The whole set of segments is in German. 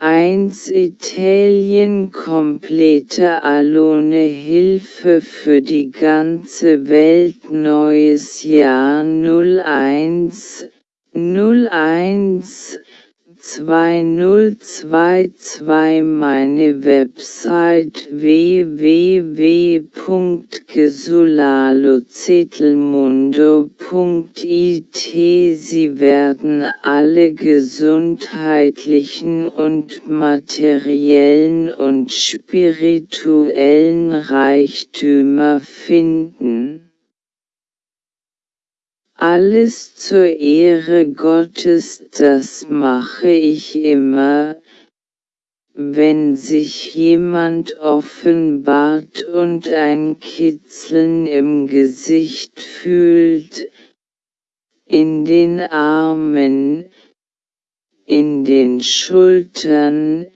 1 Italien komplette Alone Hilfe für die ganze Welt Neues Jahr 01 01 2022 Meine Website www.gesulalozitelmundo.it Sie werden alle gesundheitlichen und materiellen und spirituellen Reichtümer finden alles zur Ehre Gottes, das mache ich immer, wenn sich jemand offenbart und ein Kitzeln im Gesicht fühlt, in den Armen, in den Schultern,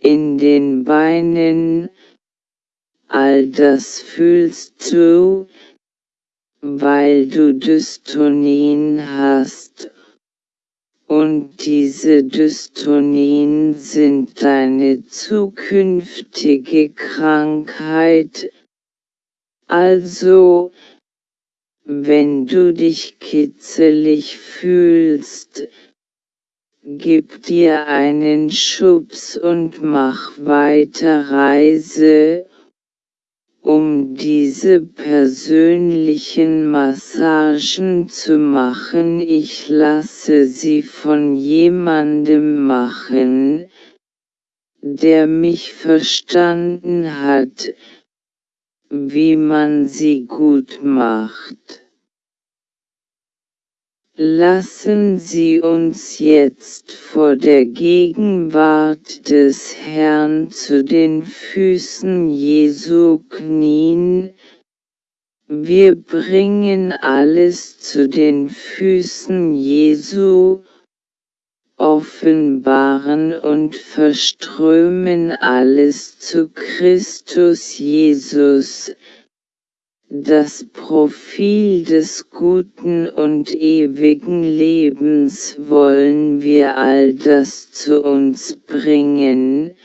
in den Beinen, all das fühlst du, weil du Dystonien hast. Und diese Dystonien sind deine zukünftige Krankheit. Also, wenn du dich kitzelig fühlst, gib dir einen Schubs und mach weiter Reise um diese persönlichen Massagen zu machen. Ich lasse sie von jemandem machen, der mich verstanden hat, wie man sie gut macht. Lassen Sie uns jetzt vor der Gegenwart des Herrn zu den Füßen Jesu knien, wir bringen alles zu den Füßen Jesu, offenbaren und verströmen alles zu Christus Jesus, das Profil des guten und ewigen Lebens wollen wir all das zu uns bringen.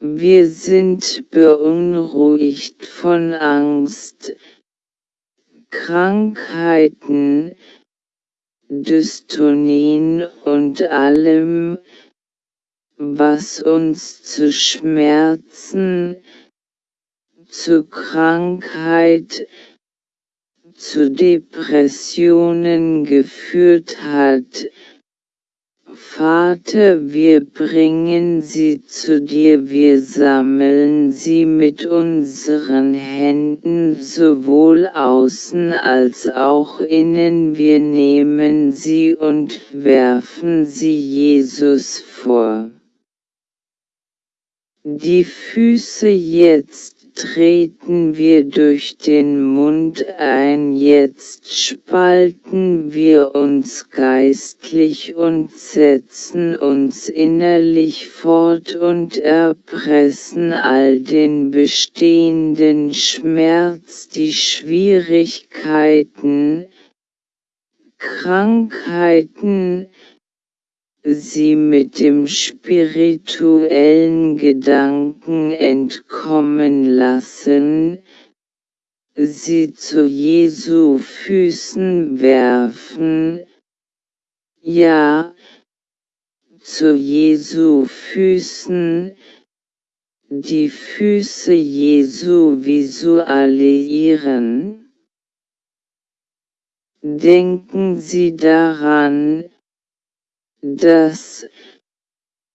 Wir sind beunruhigt von Angst, Krankheiten, Dystonien und allem, was uns zu Schmerzen, zu Krankheit, zu Depressionen geführt hat. Vater, wir bringen sie zu dir, wir sammeln sie mit unseren Händen sowohl außen als auch innen, wir nehmen sie und werfen sie Jesus vor. Die Füße jetzt treten wir durch den Mund ein, jetzt spalten wir uns geistlich und setzen uns innerlich fort und erpressen all den bestehenden Schmerz, die Schwierigkeiten, Krankheiten, sie mit dem spirituellen Gedanken entkommen lassen, sie zu Jesu Füßen werfen, ja, zu Jesu Füßen, die Füße Jesu visualisieren. Denken Sie daran, dass,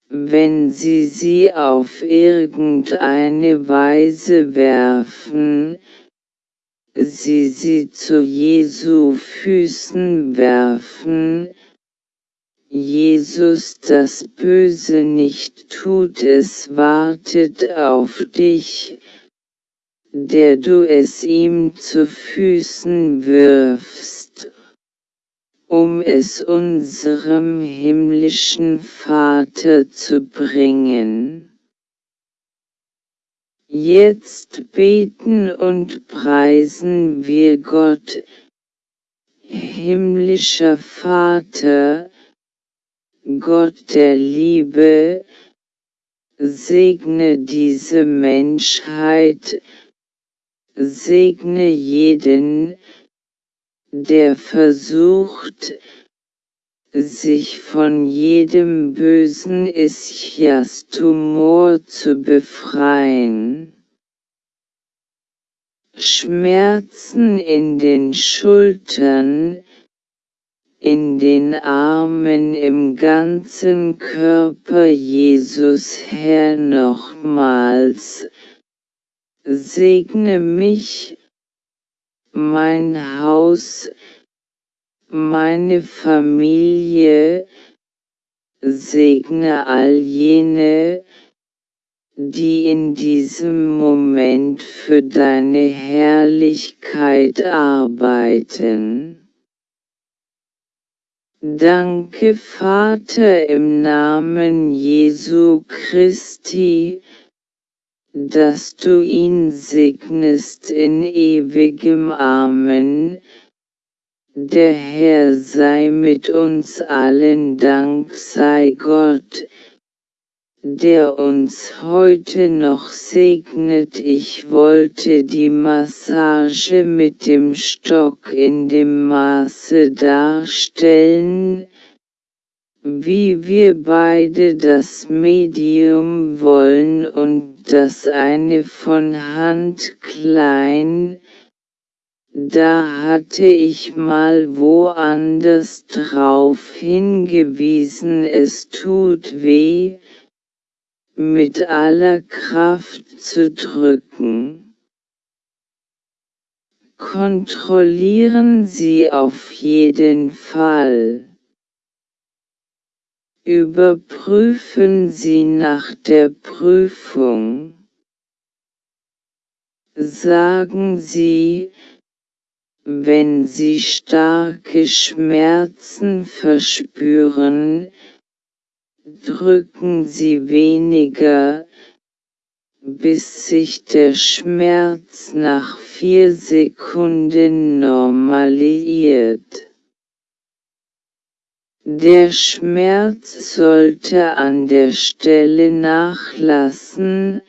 wenn sie sie auf irgendeine Weise werfen, sie sie zu Jesu Füßen werfen, Jesus das Böse nicht tut, es wartet auf dich, der du es ihm zu Füßen wirfst um es unserem himmlischen Vater zu bringen. Jetzt beten und preisen wir Gott, himmlischer Vater, Gott der Liebe, segne diese Menschheit, segne jeden, der versucht, sich von jedem bösen Ischias-Tumor zu befreien. Schmerzen in den Schultern, in den Armen im ganzen Körper Jesus Herr nochmals, segne mich, mein Haus, meine Familie, segne all jene, die in diesem Moment für deine Herrlichkeit arbeiten. Danke Vater im Namen Jesu Christi, dass du ihn segnest in ewigem Amen. Der Herr sei mit uns allen Dank sei Gott, der uns heute noch segnet. Ich wollte die Massage mit dem Stock in dem Maße darstellen, wie wir beide das Medium wollen und das eine von Hand klein, da hatte ich mal woanders drauf hingewiesen, es tut weh, mit aller Kraft zu drücken. Kontrollieren Sie auf jeden Fall. Überprüfen Sie nach der Prüfung. Sagen Sie, wenn Sie starke Schmerzen verspüren, drücken Sie weniger, bis sich der Schmerz nach vier Sekunden normalisiert. Der Schmerz sollte an der Stelle nachlassen,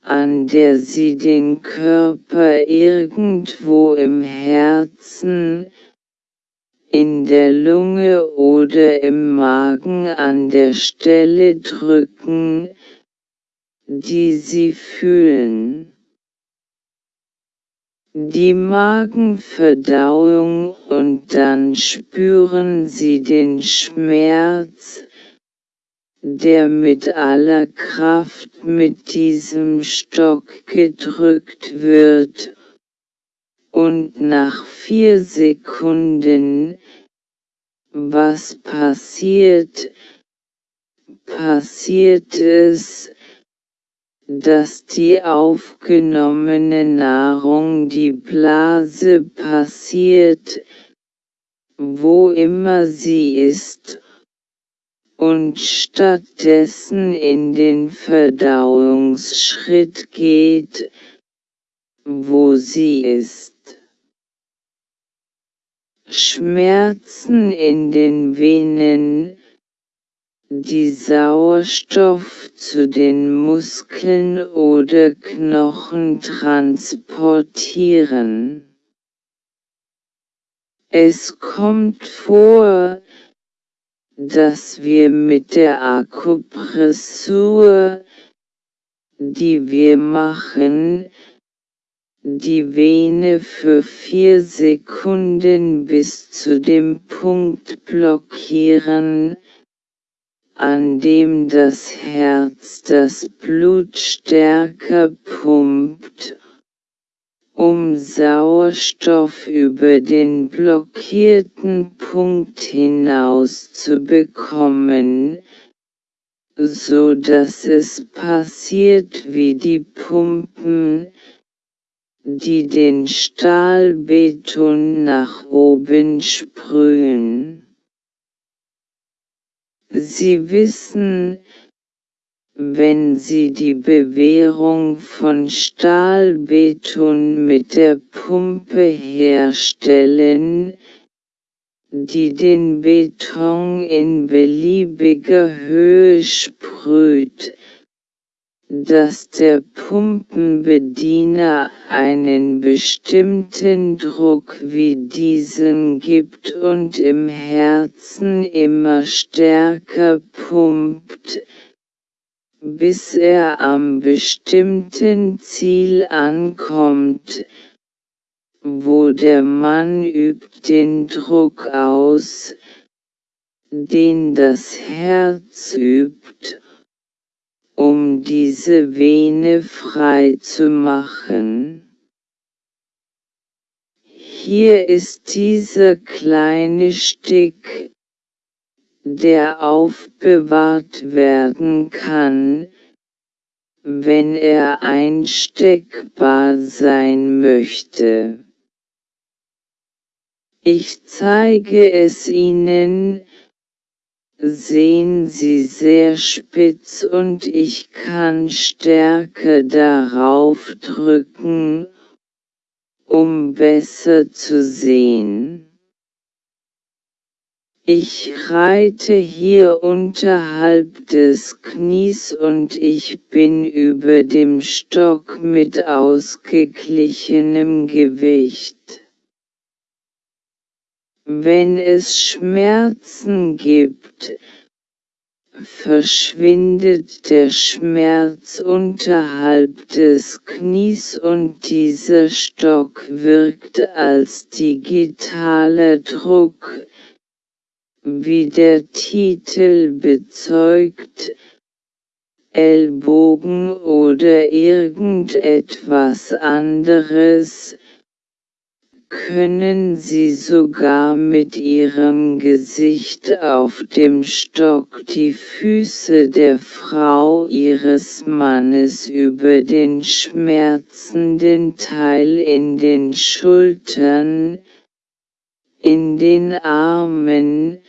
an der Sie den Körper irgendwo im Herzen, in der Lunge oder im Magen an der Stelle drücken, die Sie fühlen. Die Magenverdauung und dann spüren Sie den Schmerz, der mit aller Kraft mit diesem Stock gedrückt wird. Und nach vier Sekunden, was passiert, passiert es, dass die aufgenommene Nahrung die Blase passiert, wo immer sie ist, und stattdessen in den Verdauungsschritt geht, wo sie ist. Schmerzen in den Venen, die Sauerstoff zu den Muskeln oder Knochen transportieren. Es kommt vor, dass wir mit der Akupressur, die wir machen, die Vene für vier Sekunden bis zu dem Punkt blockieren, an dem das Herz das Blut stärker pumpt, um Sauerstoff über den blockierten Punkt hinaus zu bekommen, so dass es passiert wie die Pumpen, die den Stahlbeton nach oben sprühen. Sie wissen, wenn Sie die Bewährung von Stahlbeton mit der Pumpe herstellen, die den Beton in beliebiger Höhe sprüht, dass der Pumpenbediener einen bestimmten Druck wie diesen gibt und im Herzen immer stärker pumpt, bis er am bestimmten Ziel ankommt, wo der Mann übt den Druck aus, den das Herz übt, um diese Vene frei zu machen. Hier ist dieser kleine Stick, der aufbewahrt werden kann, wenn er einsteckbar sein möchte. Ich zeige es Ihnen, sehen Sie sehr spitz und ich kann stärker darauf drücken, um besser zu sehen. Ich reite hier unterhalb des Knies und ich bin über dem Stock mit ausgeglichenem Gewicht. Wenn es Schmerzen gibt, verschwindet der Schmerz unterhalb des Knies und dieser Stock wirkt als digitaler Druck, wie der Titel bezeugt, Ellbogen oder irgendetwas anderes, können Sie sogar mit Ihrem Gesicht auf dem Stock die Füße der Frau Ihres Mannes über den schmerzenden Teil in den Schultern, in den Armen,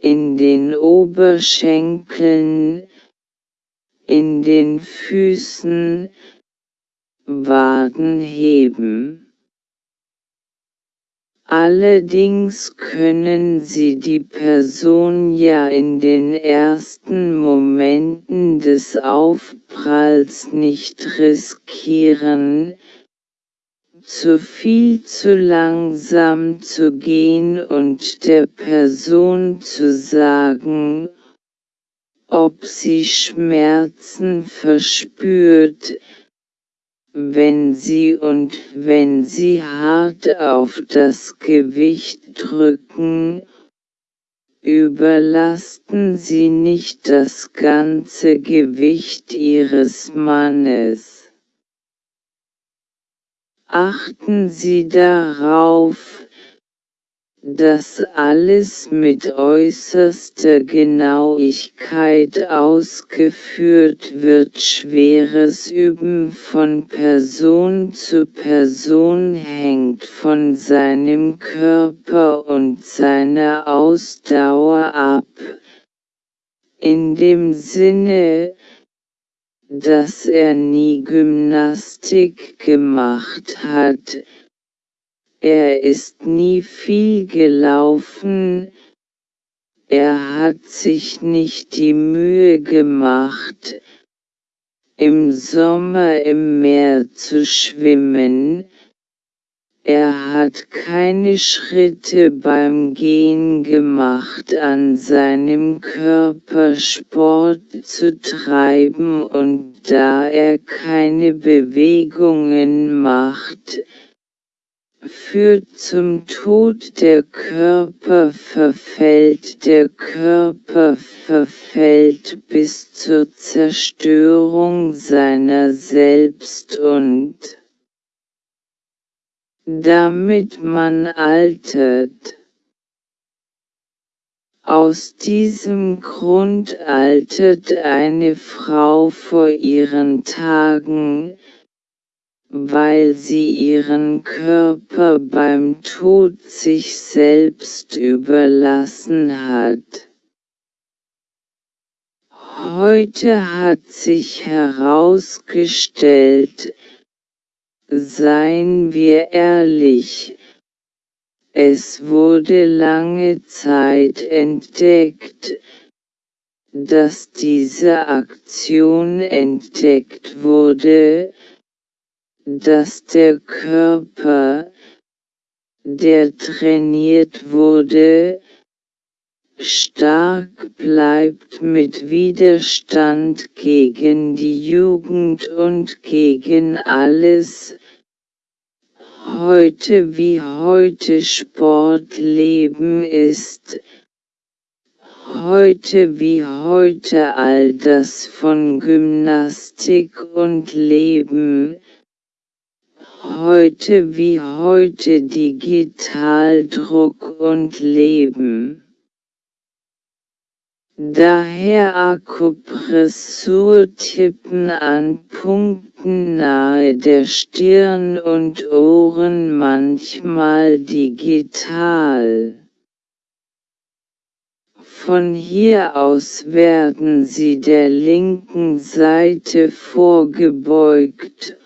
in den Oberschenkeln, in den Füßen, Waden heben. Allerdings können Sie die Person ja in den ersten Momenten des Aufpralls nicht riskieren, zu viel zu langsam zu gehen und der Person zu sagen, ob sie Schmerzen verspürt, wenn Sie und wenn Sie hart auf das Gewicht drücken, überlasten Sie nicht das ganze Gewicht Ihres Mannes. Achten Sie darauf, dass alles mit äußerster Genauigkeit ausgeführt wird. Schweres Üben von Person zu Person hängt von seinem Körper und seiner Ausdauer ab. In dem Sinne, dass er nie Gymnastik gemacht hat, er ist nie viel gelaufen, er hat sich nicht die Mühe gemacht, im Sommer im Meer zu schwimmen, er hat keine Schritte beim Gehen gemacht an seinem Körper Sport zu treiben. Und da er keine Bewegungen macht, führt zum Tod der Körper verfällt der Körper verfällt bis zur Zerstörung seiner selbst und damit man altert. Aus diesem Grund altert eine Frau vor ihren Tagen, weil sie ihren Körper beim Tod sich selbst überlassen hat. Heute hat sich herausgestellt, seien wir ehrlich, Es wurde lange Zeit entdeckt, dass diese Aktion entdeckt wurde, dass der Körper, der trainiert wurde, stark bleibt mit Widerstand gegen die Jugend und gegen alles, heute wie heute Sportleben ist, heute wie heute all das von Gymnastik und Leben, heute wie heute Digitaldruck und Leben. Daher Akupressurtippen an Punkten nahe der Stirn und Ohren manchmal digital. Von hier aus werden sie der linken Seite vorgebeugt,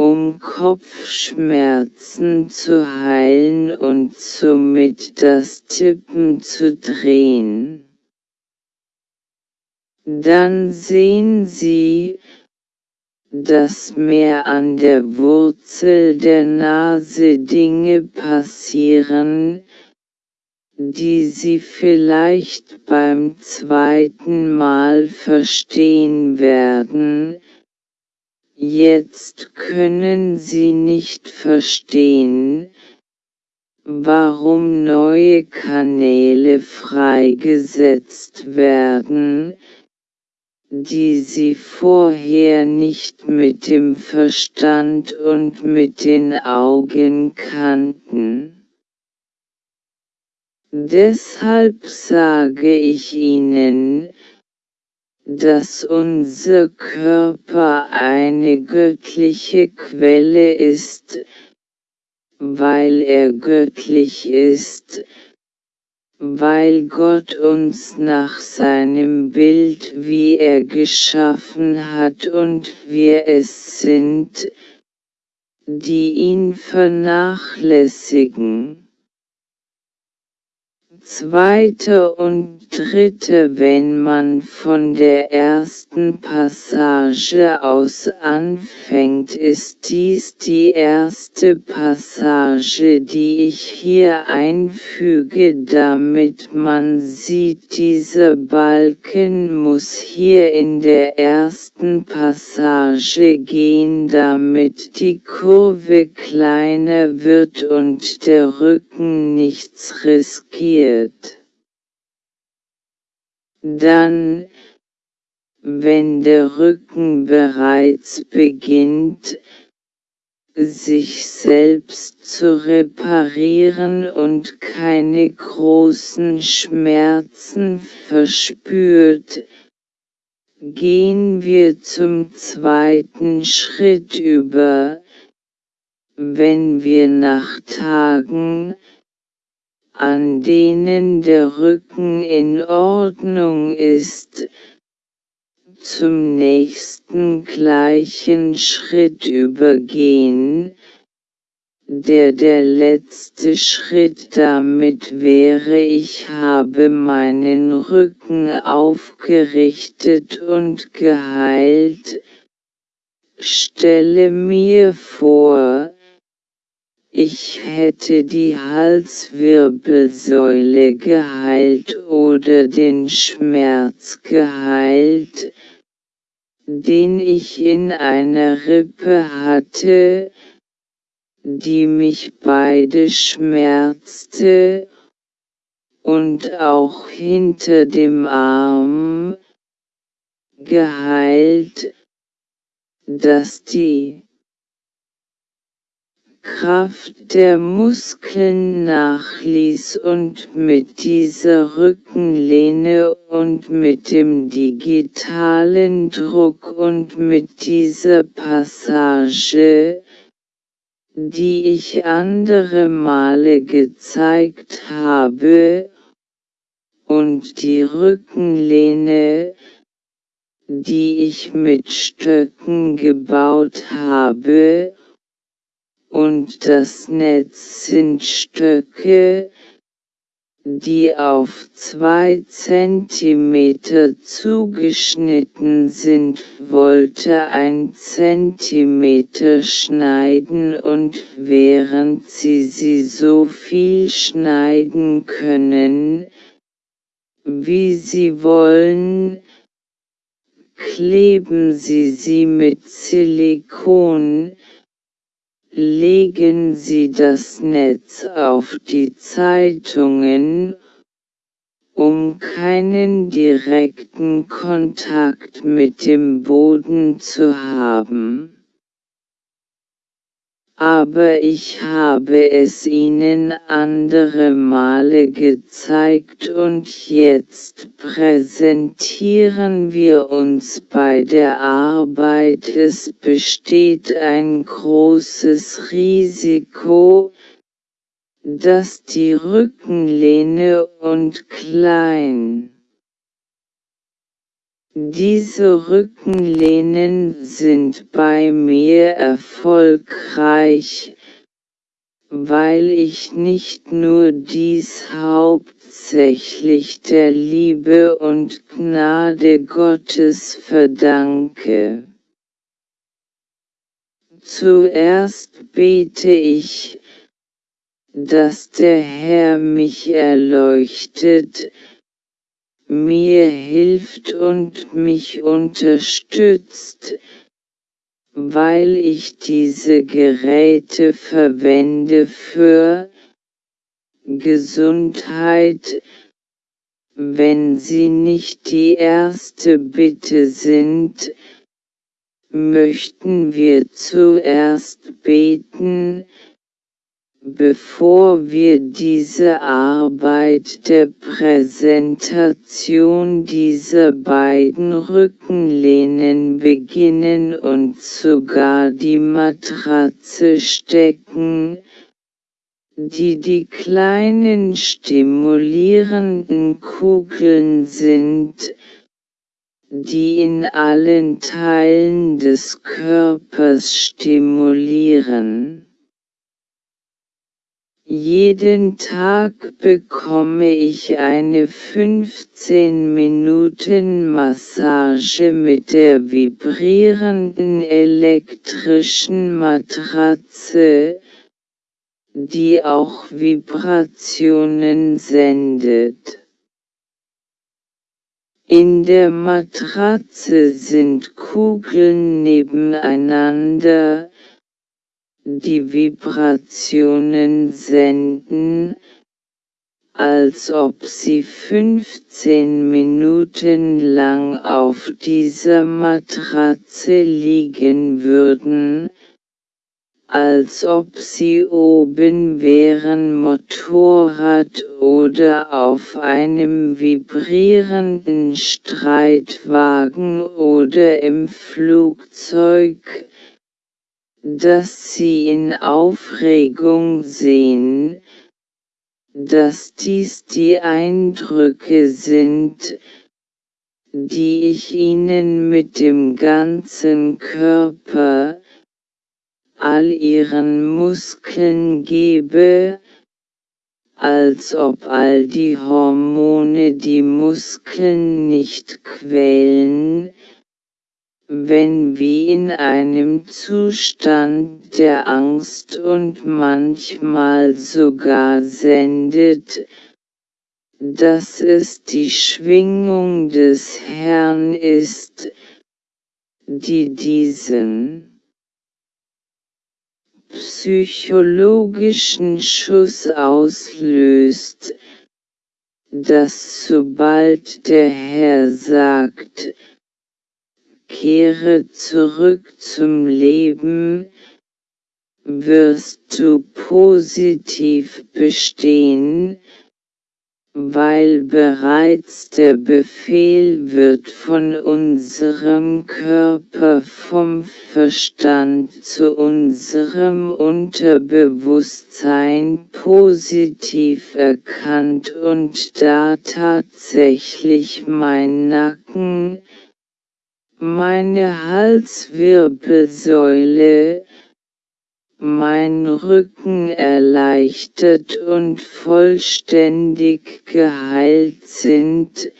um Kopfschmerzen zu heilen und somit das Tippen zu drehen. Dann sehen Sie, dass mehr an der Wurzel der Nase Dinge passieren, die Sie vielleicht beim zweiten Mal verstehen werden, jetzt können Sie nicht verstehen, warum neue Kanäle freigesetzt werden, die sie vorher nicht mit dem Verstand und mit den Augen kannten. Deshalb sage ich Ihnen, dass unser Körper eine göttliche Quelle ist, weil er göttlich ist, weil Gott uns nach seinem Bild wie er geschaffen hat und wir es sind, die ihn vernachlässigen zweite und dritte Wenn man von der ersten Passage aus anfängt ist dies die erste Passage die ich hier einfüge damit man sieht dieser Balken muss hier in der ersten Passage gehen damit die Kurve kleiner wird und der Rücken nichts riskiert wird. Dann, wenn der Rücken bereits beginnt, sich selbst zu reparieren und keine großen Schmerzen verspürt, gehen wir zum zweiten Schritt über, wenn wir nach Tagen, an denen der Rücken in Ordnung ist, zum nächsten gleichen Schritt übergehen, der der letzte Schritt damit wäre ich habe meinen Rücken aufgerichtet und geheilt, stelle mir vor, ich hätte die Halswirbelsäule geheilt oder den Schmerz geheilt, den ich in einer Rippe hatte, die mich beide schmerzte, und auch hinter dem Arm, geheilt, dass die Kraft der Muskeln nachließ und mit dieser Rückenlehne und mit dem digitalen Druck und mit dieser Passage, die ich andere Male gezeigt habe, und die Rückenlehne, die ich mit Stöcken gebaut habe, und das Netz sind Stöcke, die auf zwei Zentimeter zugeschnitten sind, wollte ein Zentimeter schneiden und während sie sie so viel schneiden können, wie sie wollen, kleben sie sie mit Silikon, legen Sie das Netz auf die Zeitungen, um keinen direkten Kontakt mit dem Boden zu haben aber ich habe es ihnen andere Male gezeigt und jetzt präsentieren wir uns bei der Arbeit. Es besteht ein großes Risiko, dass die Rückenlehne und klein diese Rückenlehnen sind bei mir erfolgreich, weil ich nicht nur dies hauptsächlich der Liebe und Gnade Gottes verdanke. Zuerst bete ich, dass der Herr mich erleuchtet, mir hilft und mich unterstützt, weil ich diese Geräte verwende für Gesundheit, wenn sie nicht die erste Bitte sind, möchten wir zuerst beten, Bevor wir diese Arbeit der Präsentation dieser beiden Rückenlehnen beginnen und sogar die Matratze stecken, die die kleinen stimulierenden Kugeln sind, die in allen Teilen des Körpers stimulieren. Jeden Tag bekomme ich eine 15 Minuten Massage mit der vibrierenden elektrischen Matratze, die auch Vibrationen sendet. In der Matratze sind Kugeln nebeneinander, die Vibrationen senden, als ob sie 15 Minuten lang auf dieser Matratze liegen würden, als ob sie oben wären Motorrad oder auf einem vibrierenden Streitwagen oder im Flugzeug, dass sie in Aufregung sehen, dass dies die Eindrücke sind, die ich ihnen mit dem ganzen Körper, all ihren Muskeln gebe, als ob all die Hormone die Muskeln nicht quälen, wenn wie in einem Zustand der Angst und manchmal sogar sendet, dass es die Schwingung des Herrn ist, die diesen psychologischen Schuss auslöst, dass sobald der Herr sagt, Kehre zurück zum Leben, wirst du positiv bestehen, weil bereits der Befehl wird von unserem Körper vom Verstand zu unserem Unterbewusstsein positiv erkannt und da tatsächlich mein Nacken, meine Halswirbelsäule, mein Rücken erleichtert und vollständig geheilt sind,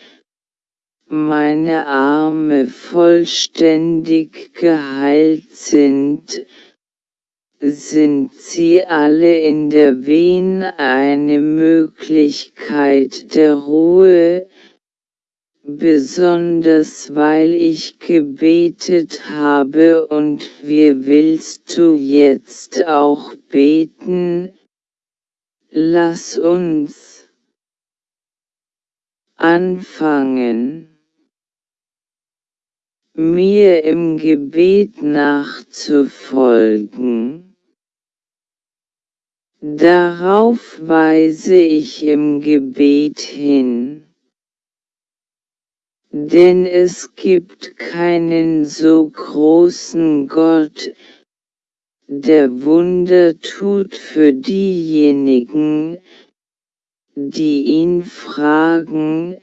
meine Arme vollständig geheilt sind, sind sie alle in der Wehen eine Möglichkeit der Ruhe, besonders weil ich gebetet habe und wie willst du jetzt auch beten? Lass uns anfangen mir im Gebet nachzufolgen. Darauf weise ich im Gebet hin. Denn es gibt keinen so großen Gott, der Wunder tut für diejenigen, die ihn fragen,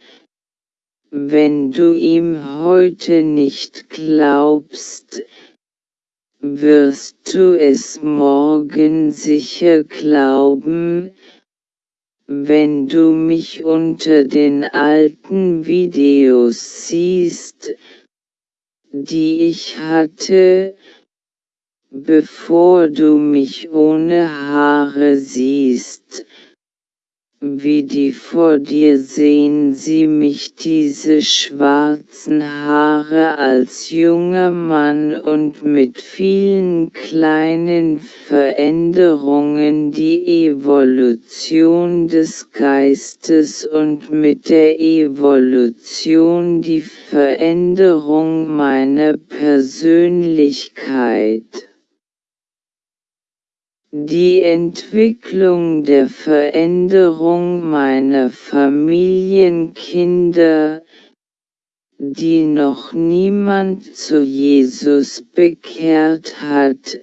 wenn du ihm heute nicht glaubst, wirst du es morgen sicher glauben, wenn du mich unter den alten Videos siehst, die ich hatte, bevor du mich ohne Haare siehst, wie die vor dir sehen sie mich diese schwarzen Haare als junger Mann und mit vielen kleinen Veränderungen die Evolution des Geistes und mit der Evolution die Veränderung meiner Persönlichkeit. Die Entwicklung der Veränderung meiner Familienkinder, die noch niemand zu Jesus bekehrt hat,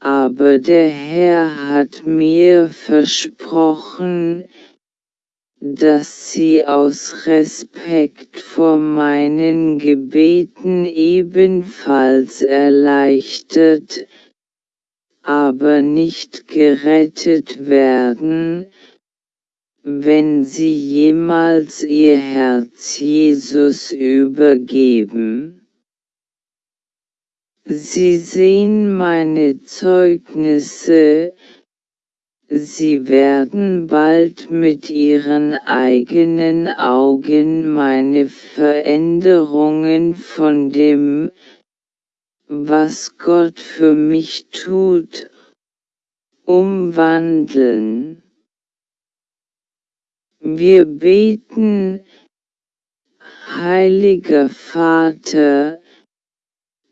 aber der Herr hat mir versprochen, dass sie aus Respekt vor meinen Gebeten ebenfalls erleichtert, aber nicht gerettet werden, wenn sie jemals ihr Herz Jesus übergeben. Sie sehen meine Zeugnisse, Sie werden bald mit ihren eigenen Augen meine Veränderungen von dem, was Gott für mich tut, umwandeln. Wir beten, Heiliger Vater,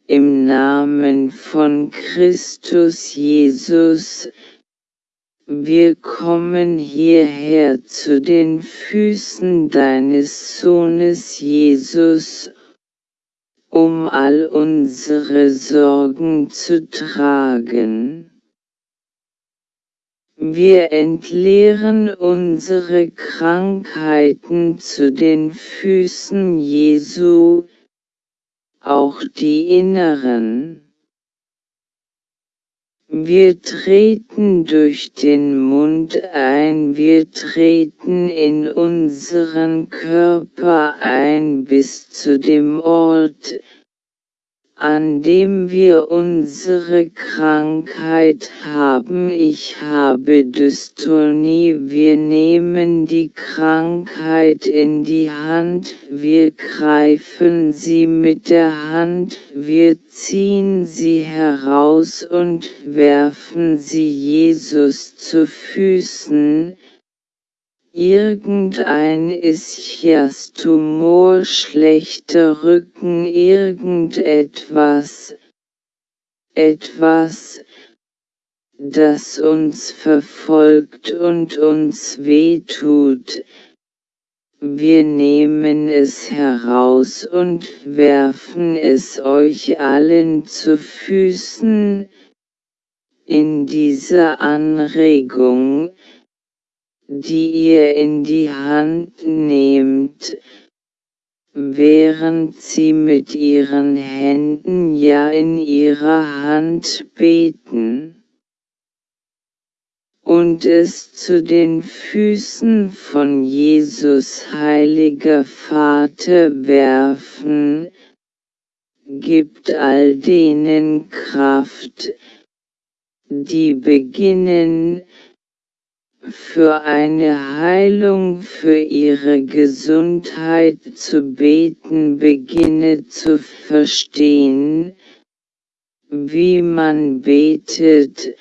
im Namen von Christus Jesus, wir kommen hierher zu den Füßen deines Sohnes Jesus um all unsere Sorgen zu tragen. Wir entleeren unsere Krankheiten zu den Füßen Jesu, auch die inneren. Wir treten durch den Mund ein, wir treten in unseren Körper ein bis zu dem Ort, an dem wir unsere Krankheit haben. Ich habe Dystonie, wir nehmen die Krankheit in die Hand, wir greifen sie mit der Hand, wir ziehen sie heraus und werfen sie Jesus zu Füßen, Irgendein Ischias-Tumor, schlechter Rücken, irgendetwas, etwas, das uns verfolgt und uns wehtut. Wir nehmen es heraus und werfen es euch allen zu Füßen. In dieser Anregung, die ihr in die Hand nehmt, während sie mit ihren Händen ja in ihrer Hand beten. und es zu den Füßen von Jesus heiliger Vater werfen, gibt all denen Kraft, die beginnen, für eine Heilung für ihre Gesundheit zu beten, beginne zu verstehen, wie man betet,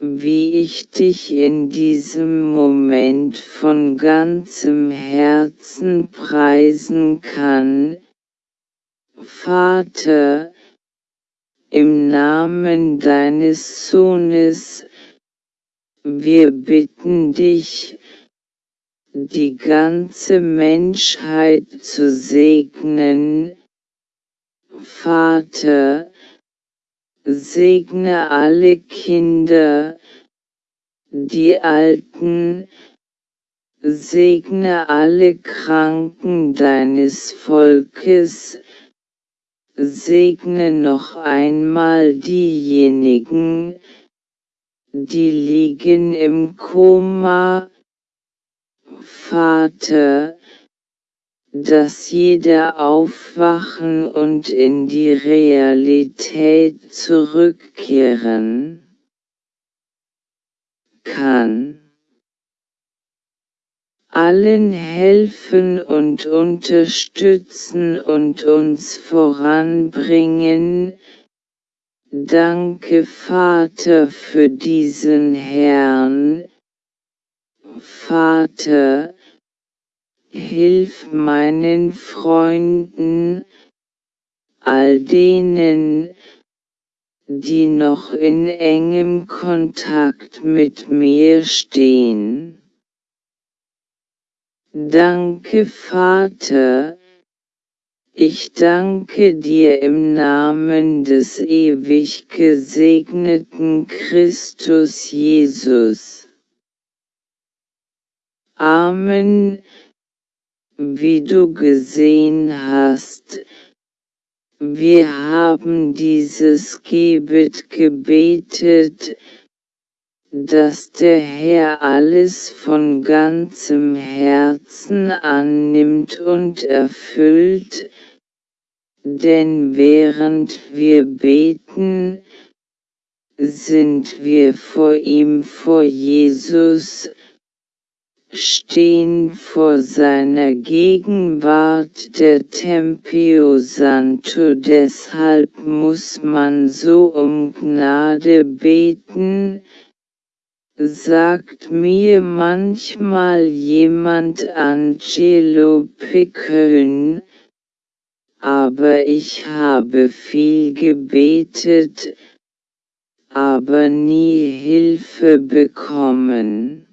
wie ich dich in diesem Moment von ganzem Herzen preisen kann. Vater, im Namen deines Sohnes, wir bitten dich, die ganze Menschheit zu segnen. Vater, segne alle Kinder, die Alten, segne alle Kranken deines Volkes, segne noch einmal diejenigen, die liegen im Koma. Vater, dass jeder aufwachen und in die Realität zurückkehren kann. Allen helfen und unterstützen und uns voranbringen. Danke Vater für diesen Herrn. Vater, Hilf meinen Freunden, all denen, die noch in engem Kontakt mit mir stehen. Danke Vater, ich danke dir im Namen des ewig gesegneten Christus Jesus. Amen wie du gesehen hast, wir haben dieses Gebet gebetet, dass der Herr alles von ganzem Herzen annimmt und erfüllt, denn während wir beten, sind wir vor ihm vor Jesus, stehen vor seiner Gegenwart der Tempio Santo. Deshalb muss man so um Gnade beten, sagt mir manchmal jemand Angelo Pickön, aber ich habe viel gebetet, aber nie Hilfe bekommen.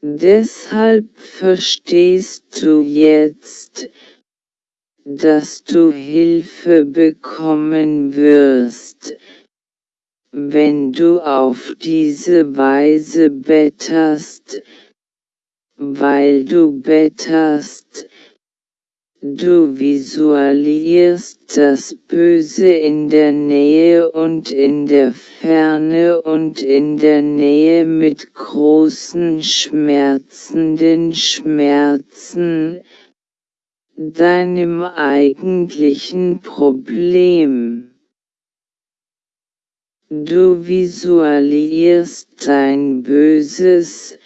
Deshalb verstehst du jetzt, dass du Hilfe bekommen wirst, wenn du auf diese Weise betterst, weil du betterst, Du visualisierst das Böse in der Nähe und in der Ferne und in der Nähe mit großen schmerzenden Schmerzen, deinem eigentlichen Problem. Du visualisierst dein Böses,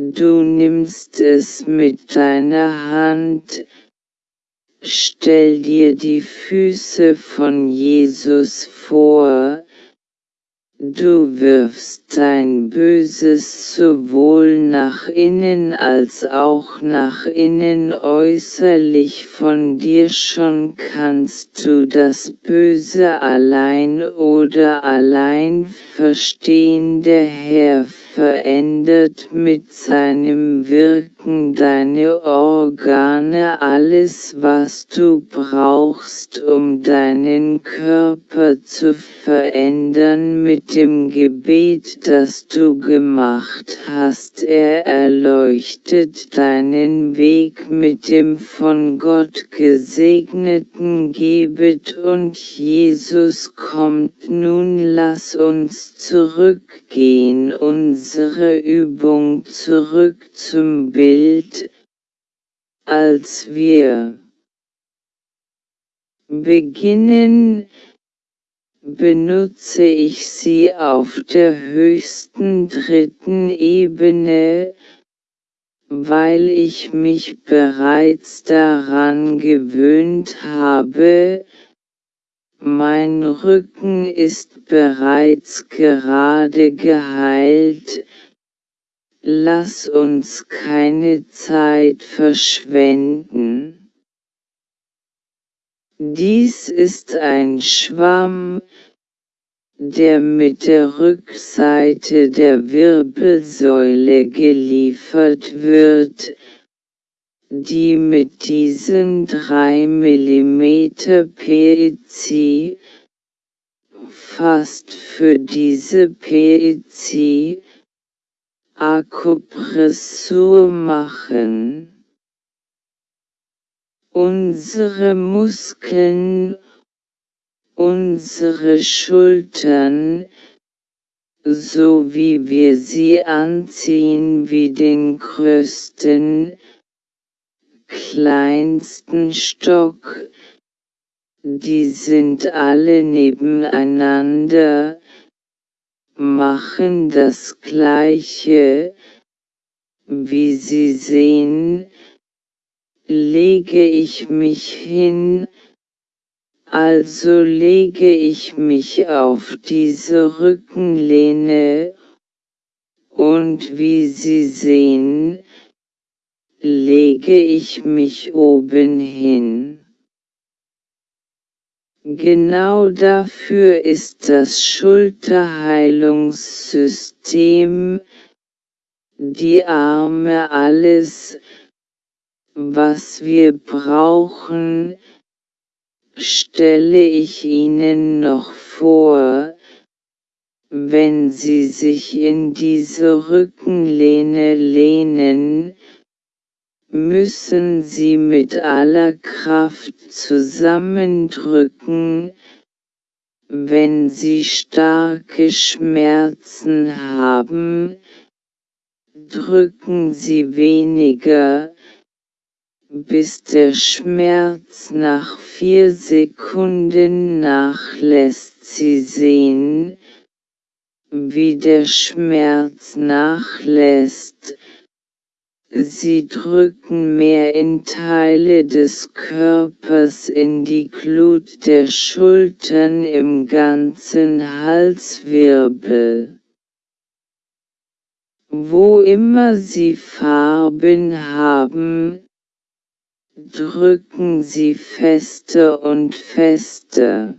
Du nimmst es mit deiner Hand, stell dir die Füße von Jesus vor, Du wirfst dein Böses sowohl nach innen als auch nach innen. Äußerlich von dir schon kannst du das Böse allein oder allein verstehen. Der Herr verändert mit seinem Wirken Rücken, deine Organe, alles was du brauchst, um deinen Körper zu verändern mit dem Gebet, das du gemacht hast. Er erleuchtet deinen Weg mit dem von Gott gesegneten Gebet und Jesus kommt nun lass uns zurückgehen unsere Übung zurück zum Bild, als wir beginnen, benutze ich sie auf der höchsten dritten Ebene, weil ich mich bereits daran gewöhnt habe, mein Rücken ist bereits gerade geheilt, lass uns keine Zeit verschwenden. Dies ist ein Schwamm, der mit der Rückseite der Wirbelsäule geliefert wird, die mit diesen 3 mm PEC fast für diese PEC Akupressur machen. Unsere Muskeln, unsere Schultern, so wie wir sie anziehen wie den größten, kleinsten Stock, die sind alle nebeneinander, machen das Gleiche, wie Sie sehen, lege ich mich hin, also lege ich mich auf diese Rückenlehne, und wie Sie sehen, lege ich mich oben hin. Genau dafür ist das Schulterheilungssystem, die Arme alles, was wir brauchen, stelle ich Ihnen noch vor, wenn Sie sich in diese Rückenlehne lehnen, müssen sie mit aller Kraft zusammendrücken, wenn sie starke Schmerzen haben, drücken sie weniger, bis der Schmerz nach vier Sekunden nachlässt. Sie sehen, wie der Schmerz nachlässt, Sie drücken mehr in Teile des Körpers in die Glut der Schultern im ganzen Halswirbel. Wo immer Sie Farben haben, drücken Sie fester und fester.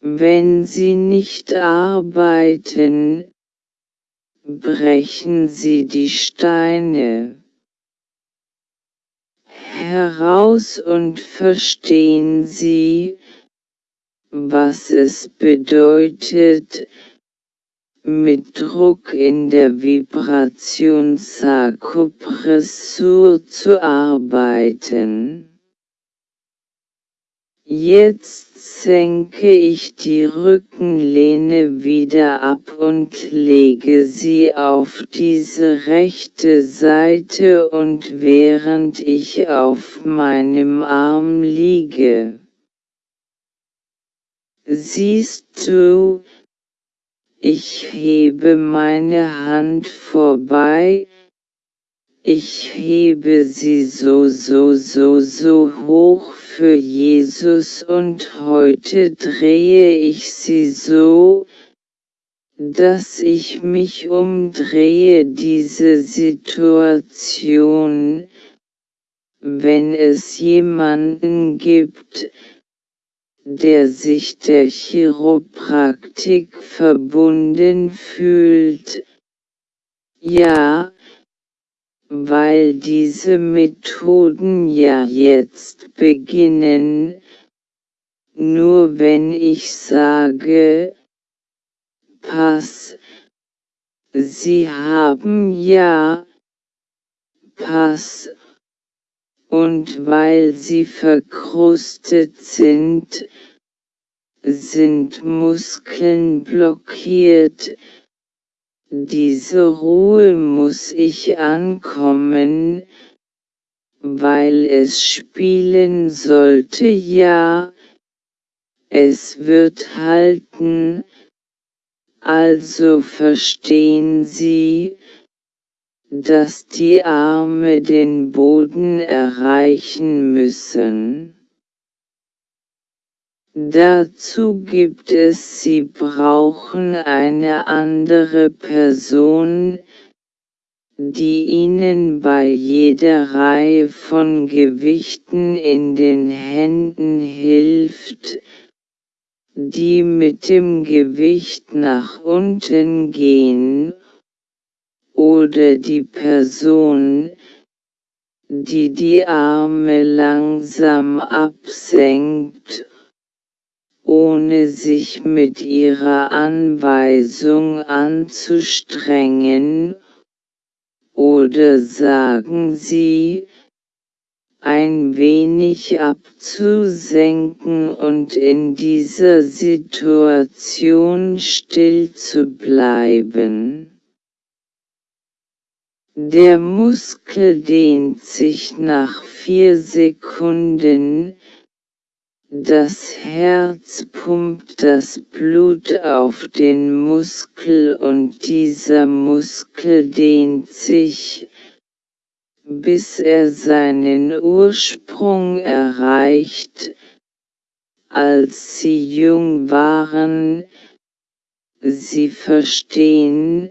Wenn Sie nicht arbeiten, brechen sie die Steine heraus und verstehen sie, was es bedeutet, mit Druck in der Vibrationsakupressur zu arbeiten. Jetzt senke ich die Rückenlehne wieder ab und lege sie auf diese rechte Seite und während ich auf meinem Arm liege. Siehst du, ich hebe meine Hand vorbei, ich hebe sie so so so so hoch für Jesus und heute drehe ich sie so, dass ich mich umdrehe diese Situation, wenn es jemanden gibt, der sich der Chiropraktik verbunden fühlt. Ja, weil diese Methoden ja jetzt beginnen, nur wenn ich sage, Pass, Sie haben ja, Pass, und weil sie verkrustet sind, sind Muskeln blockiert, diese Ruhe muss ich ankommen, weil es spielen sollte ja, es wird halten, also verstehen Sie, dass die Arme den Boden erreichen müssen. Dazu gibt es Sie brauchen eine andere Person, die Ihnen bei jeder Reihe von Gewichten in den Händen hilft, die mit dem Gewicht nach unten gehen, oder die Person, die die Arme langsam absenkt ohne sich mit ihrer Anweisung anzustrengen, oder sagen Sie, ein wenig abzusenken und in dieser Situation still zu bleiben. Der Muskel dehnt sich nach vier Sekunden, das Herz pumpt das Blut auf den Muskel und dieser Muskel dehnt sich, bis er seinen Ursprung erreicht, als sie jung waren. Sie verstehen,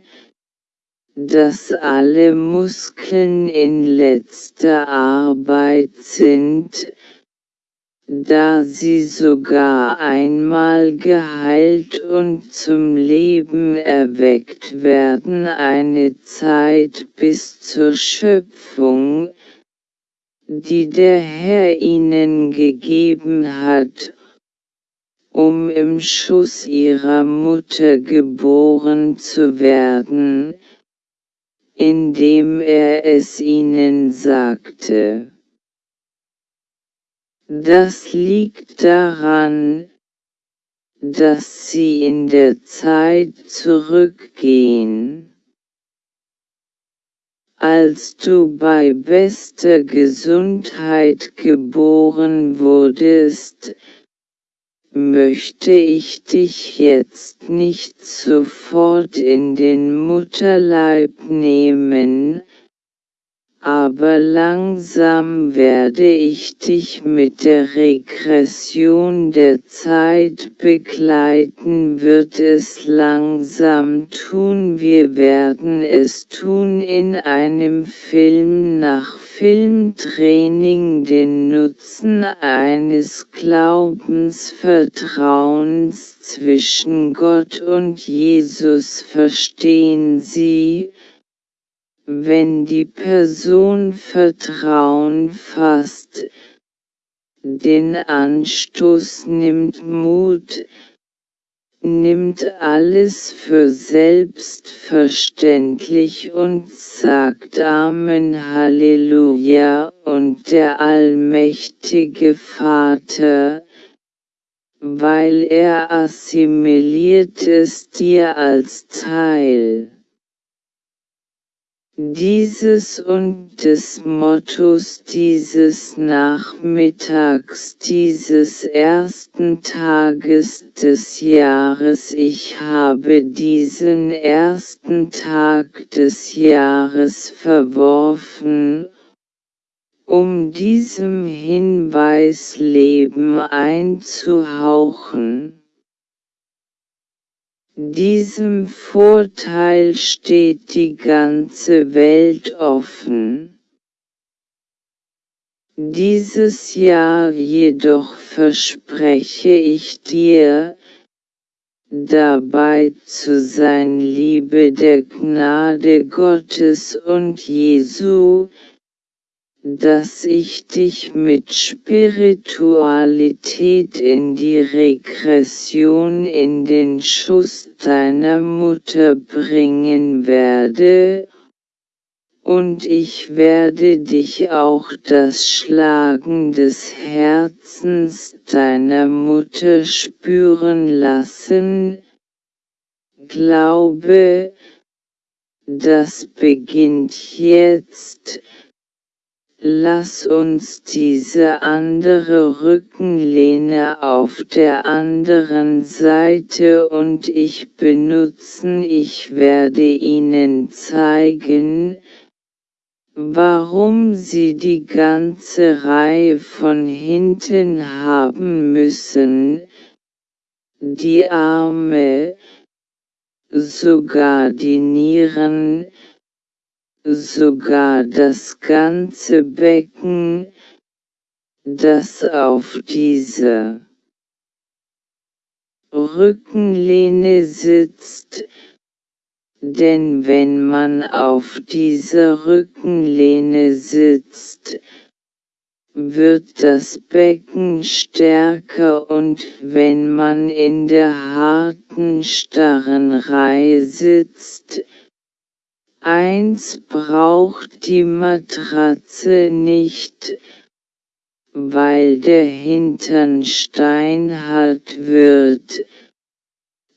dass alle Muskeln in letzter Arbeit sind, da sie sogar einmal geheilt und zum Leben erweckt werden eine Zeit bis zur Schöpfung, die der Herr ihnen gegeben hat, um im Schuss ihrer Mutter geboren zu werden, indem er es ihnen sagte. Das liegt daran, dass sie in der Zeit zurückgehen. Als du bei bester Gesundheit geboren wurdest, möchte ich dich jetzt nicht sofort in den Mutterleib nehmen, aber langsam werde ich dich mit der Regression der Zeit begleiten wird es langsam tun. Wir werden es tun in einem Film nach Filmtraining den Nutzen eines Glaubensvertrauens zwischen Gott und Jesus. Verstehen Sie, wenn die Person Vertrauen fasst, den Anstoß nimmt Mut, nimmt alles für selbstverständlich und sagt Amen Halleluja und der allmächtige Vater, weil er assimiliert es dir als Teil dieses und des Mottos dieses Nachmittags dieses ersten Tages des Jahres Ich habe diesen ersten Tag des Jahres verworfen, um diesem Hinweis Leben einzuhauchen. Diesem Vorteil steht die ganze Welt offen. Dieses Jahr jedoch verspreche ich dir, dabei zu sein Liebe der Gnade Gottes und Jesu, dass ich dich mit Spiritualität in die Regression in den Schuss deiner Mutter bringen werde, und ich werde dich auch das Schlagen des Herzens deiner Mutter spüren lassen, Glaube, das beginnt jetzt, Lass uns diese andere Rückenlehne auf der anderen Seite und ich benutzen. Ich werde Ihnen zeigen, warum Sie die ganze Reihe von hinten haben müssen, die Arme, sogar die Nieren, sogar das ganze Becken, das auf diese Rückenlehne sitzt, denn wenn man auf dieser Rückenlehne sitzt, wird das Becken stärker und wenn man in der harten starren Reihe sitzt, Eins braucht die Matratze nicht, weil der Hintern steinhart wird,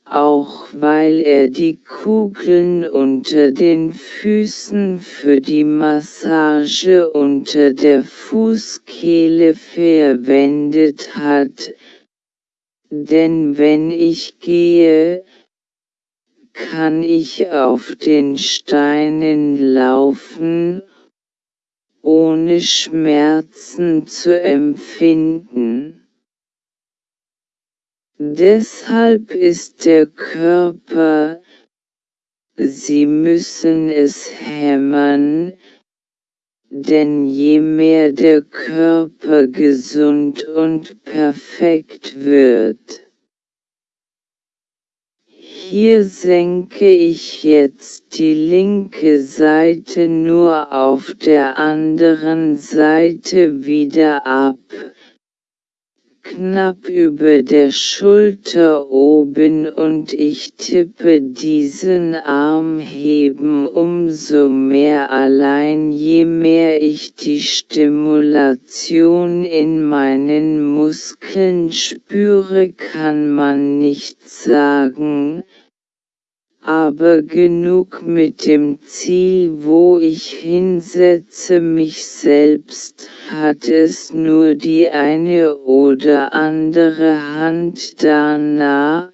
auch weil er die Kugeln unter den Füßen für die Massage unter der Fußkehle verwendet hat, denn wenn ich gehe, kann ich auf den Steinen laufen, ohne Schmerzen zu empfinden. Deshalb ist der Körper, Sie müssen es hämmern, denn je mehr der Körper gesund und perfekt wird, hier senke ich jetzt die linke Seite nur auf der anderen Seite wieder ab, knapp über der Schulter oben und ich tippe diesen Arm heben umso mehr. Allein je mehr ich die Stimulation in meinen Muskeln spüre kann man nicht sagen, aber genug mit dem Ziel, wo ich hinsetze mich selbst, hat es nur die eine oder andere Hand danach,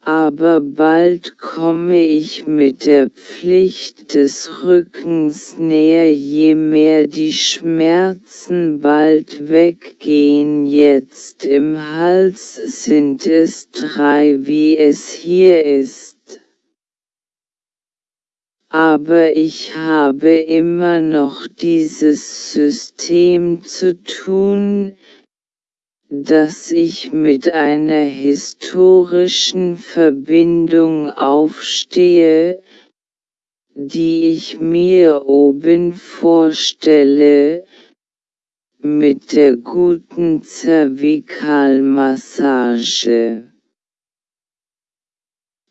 aber bald komme ich mit der Pflicht des Rückens näher, je mehr die Schmerzen bald weggehen. Jetzt im Hals sind es drei, wie es hier ist aber ich habe immer noch dieses System zu tun, dass ich mit einer historischen Verbindung aufstehe, die ich mir oben vorstelle, mit der guten Zervikalmassage.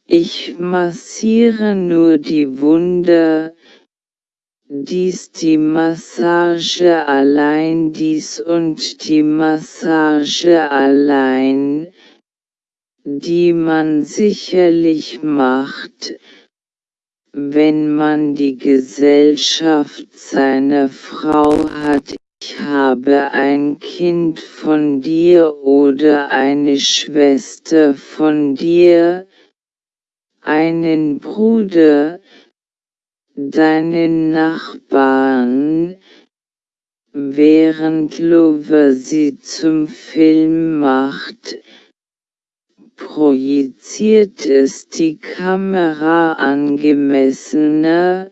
Ich massiere nur die Wunder, dies die Massage allein dies und die Massage allein, die man sicherlich macht, wenn man die Gesellschaft seiner Frau hat. Ich habe ein Kind von dir oder eine Schwester von dir, einen Bruder, deinen Nachbarn, während Lover sie zum Film macht, projiziert es die Kamera angemessener,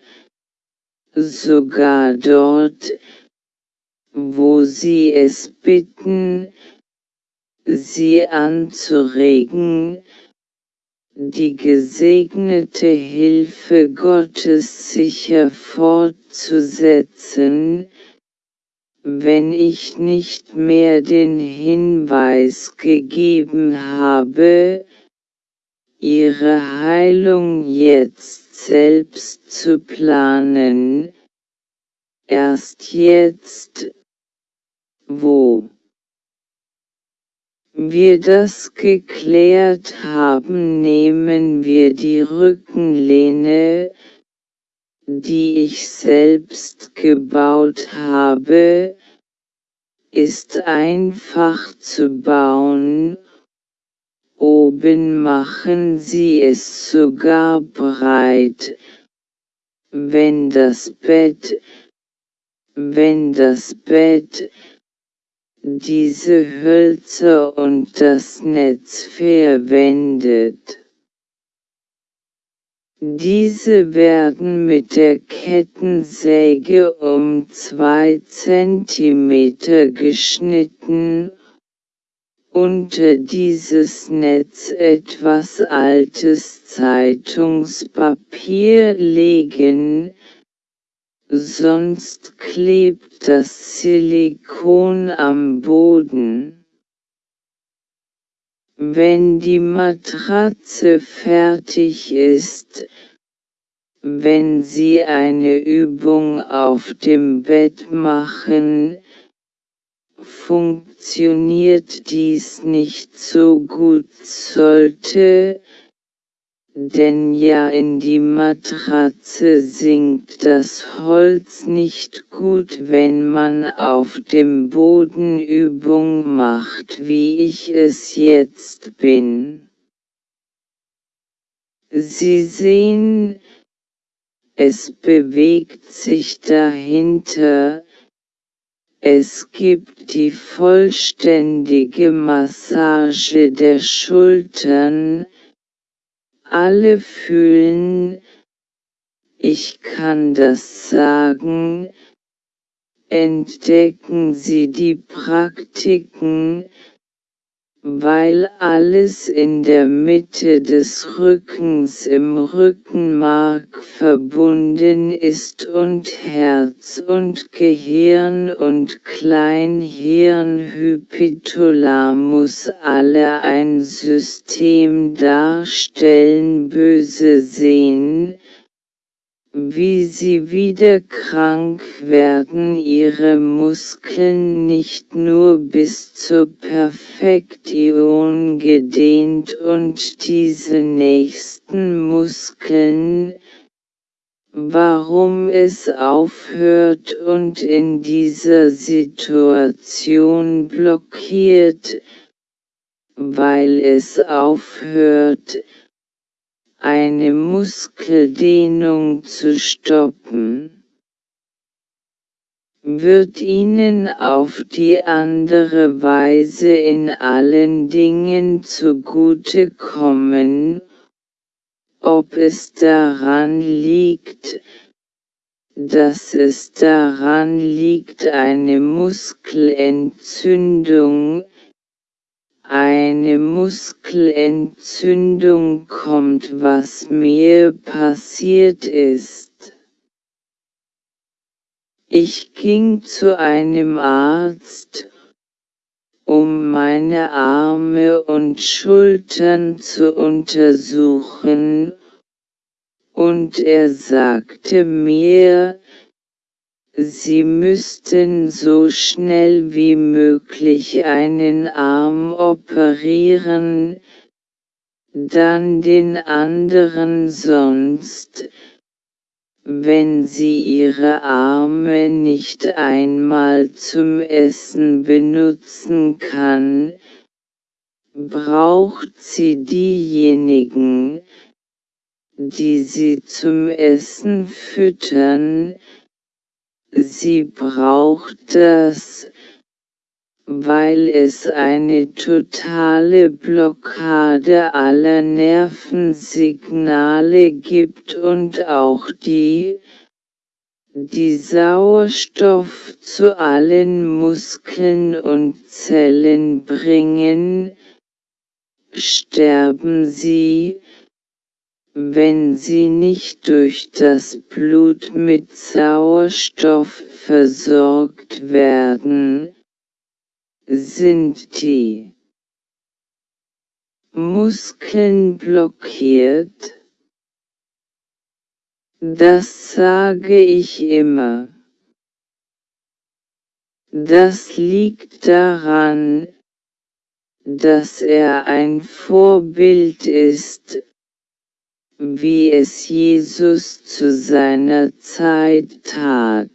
sogar dort, wo sie es bitten, sie anzuregen, die gesegnete Hilfe Gottes sicher fortzusetzen, wenn ich nicht mehr den Hinweis gegeben habe, ihre Heilung jetzt selbst zu planen, erst jetzt, wo wir das geklärt haben, nehmen wir die Rückenlehne, die ich selbst gebaut habe, ist einfach zu bauen, oben machen sie es sogar breit, wenn das Bett, wenn das Bett, diese Hölzer und das Netz verwendet. Diese werden mit der Kettensäge um 2 cm geschnitten, unter dieses Netz etwas altes Zeitungspapier legen, sonst klebt das Silikon am Boden. Wenn die Matratze fertig ist, wenn Sie eine Übung auf dem Bett machen, funktioniert dies nicht so gut sollte, denn ja in die Matratze sinkt das Holz nicht gut, wenn man auf dem Boden Übung macht, wie ich es jetzt bin. Sie sehen, es bewegt sich dahinter, es gibt die vollständige Massage der Schultern, alle fühlen, ich kann das sagen, entdecken Sie die Praktiken, weil alles in der Mitte des Rückens im Rückenmark verbunden ist und Herz und Gehirn und Kleinhirnhypothalamus alle ein System darstellen böse sehen, wie sie wieder krank werden ihre Muskeln nicht nur bis zur Perfektion gedehnt und diese nächsten Muskeln, warum es aufhört und in dieser Situation blockiert, weil es aufhört, eine Muskeldehnung zu stoppen, wird ihnen auf die andere Weise in allen Dingen zugute kommen, ob es daran liegt, dass es daran liegt eine Muskelentzündung, eine Muskelentzündung kommt, was mir passiert ist. Ich ging zu einem Arzt, um meine Arme und Schultern zu untersuchen, und er sagte mir, Sie müssten so schnell wie möglich einen Arm operieren, dann den anderen sonst, wenn sie ihre Arme nicht einmal zum Essen benutzen kann, braucht sie diejenigen, die sie zum Essen füttern, Sie braucht das, weil es eine totale Blockade aller Nervensignale gibt und auch die, die Sauerstoff zu allen Muskeln und Zellen bringen, sterben sie, wenn sie nicht durch das Blut mit Sauerstoff versorgt werden, sind die Muskeln blockiert. Das sage ich immer. Das liegt daran, dass er ein Vorbild ist, wie es Jesus zu seiner Zeit tat.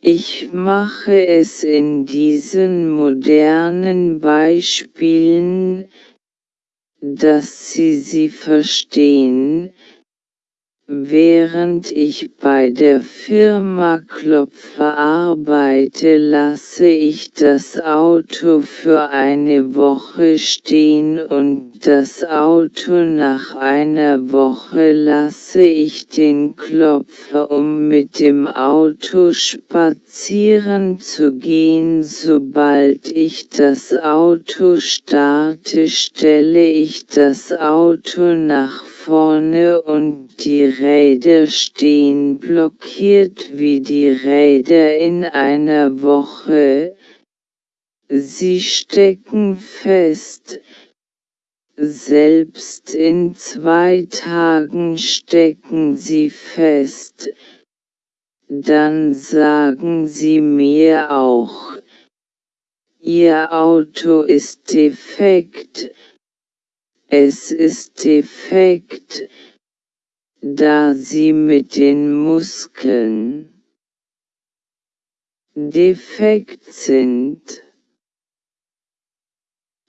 Ich mache es in diesen modernen Beispielen, dass Sie sie verstehen, Während ich bei der Firma Klopfer arbeite lasse ich das Auto für eine Woche stehen und das Auto nach einer Woche lasse ich den Klopfer um mit dem Auto spazieren zu gehen. Sobald ich das Auto starte stelle ich das Auto nach vorne und die Räder stehen blockiert wie die Räder in einer Woche. Sie stecken fest. Selbst in zwei Tagen stecken sie fest. Dann sagen sie mir auch, Ihr Auto ist defekt. Es ist defekt da sie mit den Muskeln defekt sind.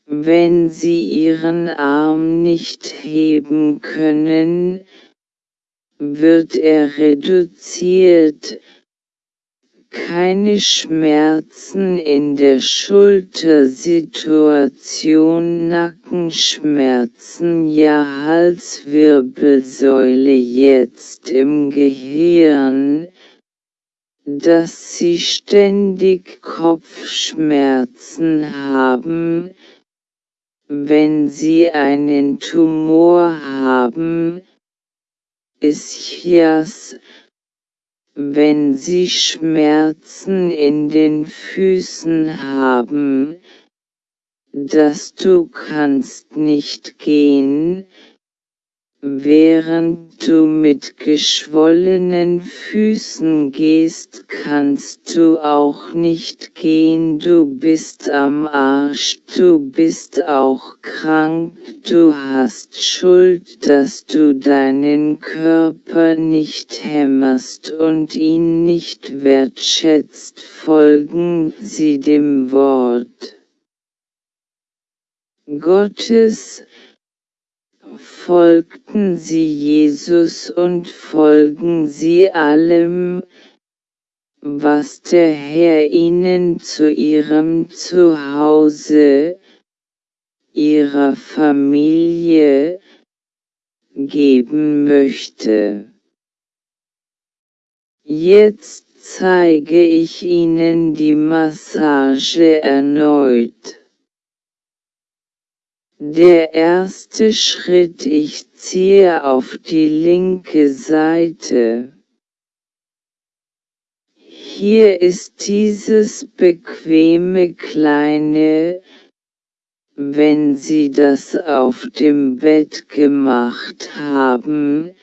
Wenn sie ihren Arm nicht heben können, wird er reduziert, keine Schmerzen in der Schultersituation, Nackenschmerzen, ja Halswirbelsäule jetzt im Gehirn, dass sie ständig Kopfschmerzen haben, wenn sie einen Tumor haben, Ischias, wenn Sie Schmerzen in den Füßen haben, dass du kannst nicht gehen, Während du mit geschwollenen Füßen gehst, kannst du auch nicht gehen, du bist am Arsch, du bist auch krank, du hast Schuld, dass du deinen Körper nicht hämmerst und ihn nicht wertschätzt, folgen sie dem Wort Gottes, folgten sie Jesus und folgen sie allem, was der Herr ihnen zu ihrem Zuhause, ihrer Familie, geben möchte. Jetzt zeige ich Ihnen die Massage erneut. Der erste Schritt Ich ziehe auf die linke Seite. Hier ist dieses bequeme kleine, wenn Sie das auf dem Bett gemacht haben,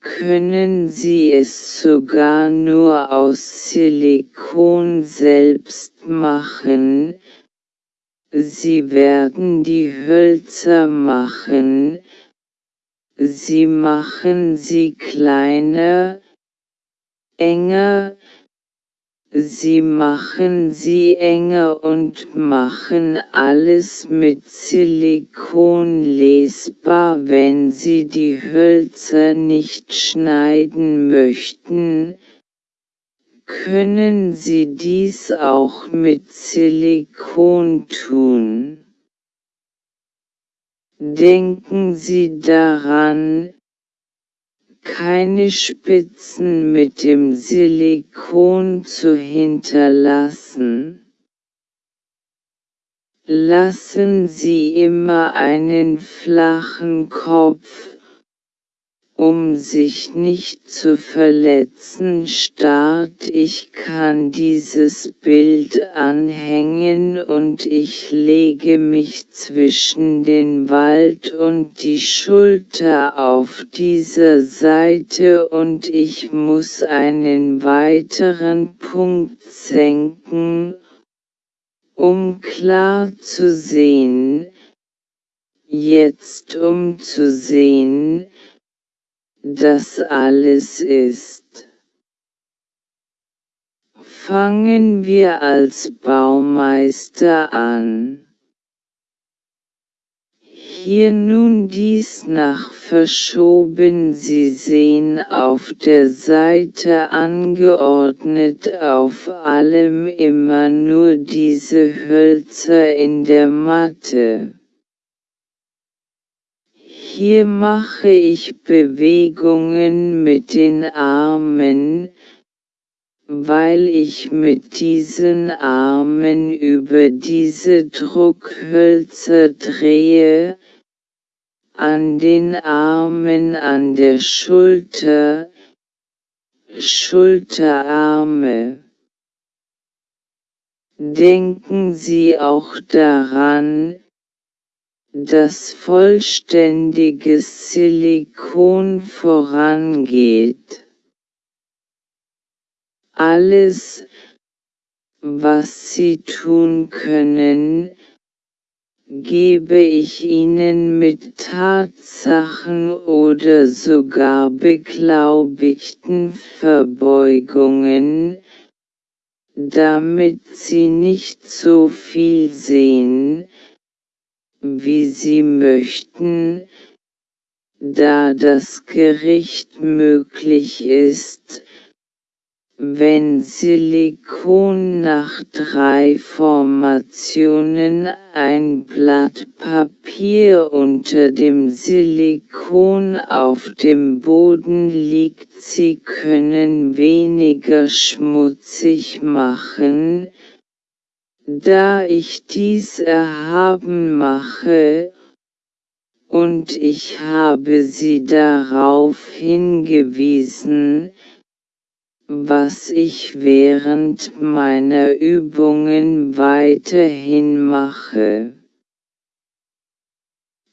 können Sie es sogar nur aus Silikon selbst machen, Sie werden die Hölzer machen, sie machen sie kleiner, enger, sie machen sie enger und machen alles mit Silikon lesbar, wenn sie die Hölzer nicht schneiden möchten, können Sie dies auch mit Silikon tun. Denken Sie daran, keine Spitzen mit dem Silikon zu hinterlassen. Lassen Sie immer einen flachen Kopf, um sich nicht zu verletzen starrt ich kann dieses Bild anhängen und ich lege mich zwischen den Wald und die Schulter auf dieser Seite und ich muss einen weiteren Punkt senken, um klar zu sehen, jetzt um zu sehen, dass alles ist. Fangen wir als Baumeister an. Hier nun dies nach verschoben Sie sehen auf der Seite angeordnet auf allem immer nur diese Hölzer in der Matte. Hier mache ich Bewegungen mit den Armen, weil ich mit diesen Armen über diese Druckhölzer drehe, an den Armen an der Schulter, Schulterarme. Denken Sie auch daran, dass vollständiges Silikon vorangeht. Alles, was Sie tun können, gebe ich Ihnen mit Tatsachen oder sogar beglaubigten Verbeugungen, damit Sie nicht so viel sehen, wie Sie möchten, da das Gericht möglich ist, wenn Silikon nach drei Formationen ein Blatt Papier unter dem Silikon auf dem Boden liegt, Sie können weniger schmutzig machen, da ich dies erhaben mache, und ich habe Sie darauf hingewiesen, was ich während meiner Übungen weiterhin mache.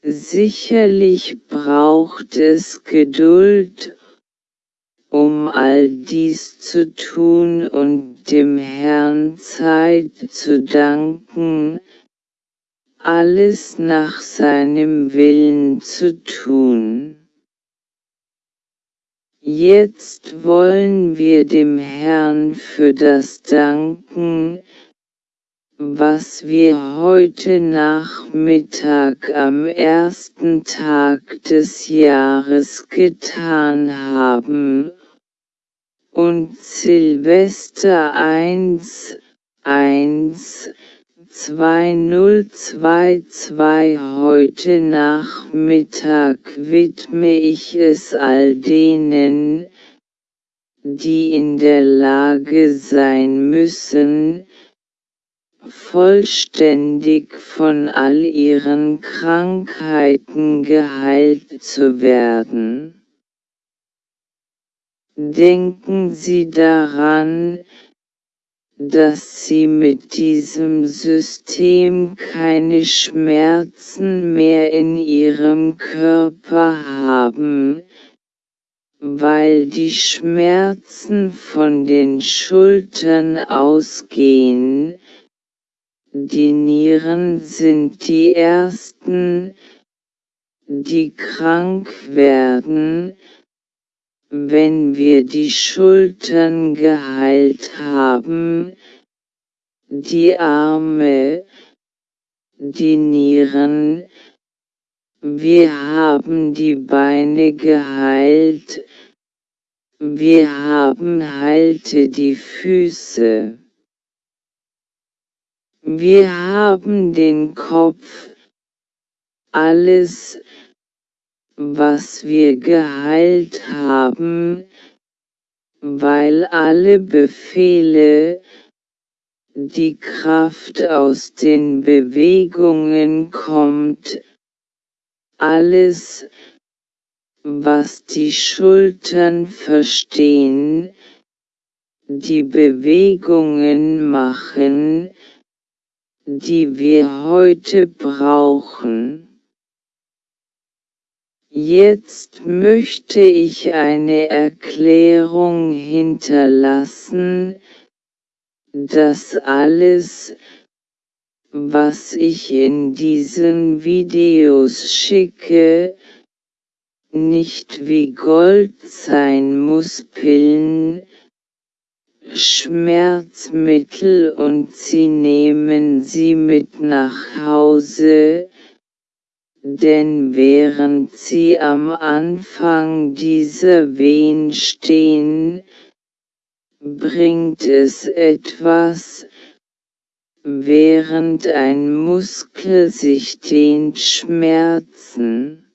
Sicherlich braucht es Geduld, um all dies zu tun und dem Herrn Zeit zu danken, alles nach seinem Willen zu tun. Jetzt wollen wir dem Herrn für das danken, was wir heute Nachmittag am ersten Tag des Jahres getan haben, und Silvester 1, 1, 2022 Heute Nachmittag widme ich es all denen, die in der Lage sein müssen, vollständig von all ihren Krankheiten geheilt zu werden. Denken Sie daran, dass sie mit diesem System keine Schmerzen mehr in ihrem Körper haben, weil die Schmerzen von den Schultern ausgehen, die Nieren sind die ersten, die krank werden, wenn wir die Schultern geheilt haben, die Arme, die Nieren, wir haben die Beine geheilt, wir haben heilte die Füße. Wir haben den Kopf, alles, was wir geheilt haben, weil alle Befehle, die Kraft aus den Bewegungen kommt, alles, was die Schultern verstehen, die Bewegungen machen, die wir heute brauchen. Jetzt möchte ich eine Erklärung hinterlassen, dass alles, was ich in diesen Videos schicke, nicht wie Gold sein muss Pillen, Schmerzmittel und sie nehmen sie mit nach Hause, denn während sie am Anfang dieser Wehen stehen, bringt es etwas, während ein Muskel sich dehnt Schmerzen.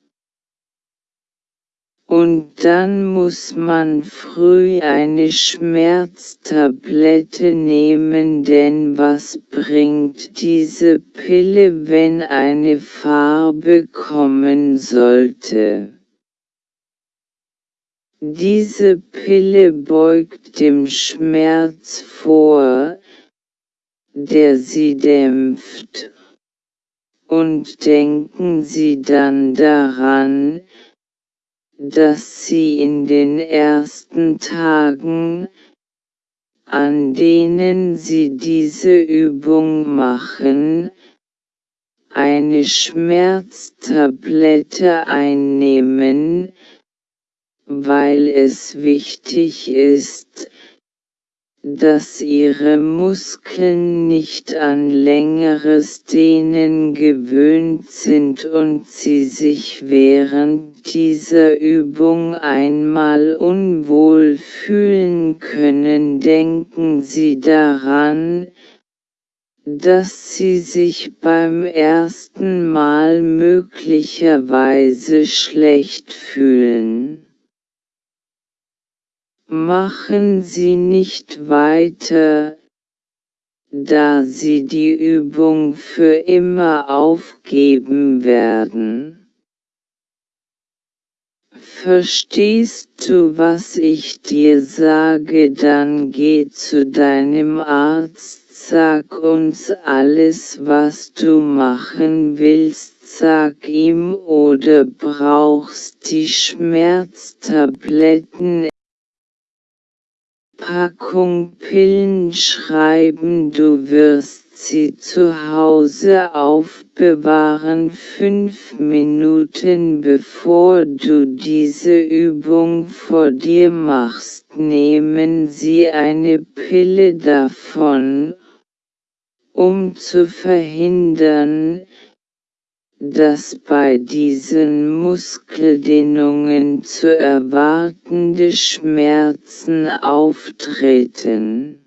Und dann muss man früh eine Schmerztablette nehmen, denn was bringt diese Pille, wenn eine Farbe kommen sollte? Diese Pille beugt dem Schmerz vor, der sie dämpft. Und denken Sie dann daran, dass sie in den ersten Tagen, an denen sie diese Übung machen, eine Schmerztablette einnehmen, weil es wichtig ist, dass ihre Muskeln nicht an längeres Dehnen gewöhnt sind und sie sich während dieser Übung einmal unwohl fühlen können. Denken Sie daran, dass Sie sich beim ersten Mal möglicherweise schlecht fühlen. Machen Sie nicht weiter, da Sie die Übung für immer aufgeben werden. Verstehst du, was ich dir sage, dann geh zu deinem Arzt, sag uns alles, was du machen willst, sag ihm oder brauchst die Schmerztabletten Packung Pillen schreiben, du wirst sie zu Hause aufbewahren fünf Minuten bevor du diese Übung vor dir machst. Nehmen Sie eine Pille davon, um zu verhindern, dass bei diesen Muskeldehnungen zu erwartende Schmerzen auftreten.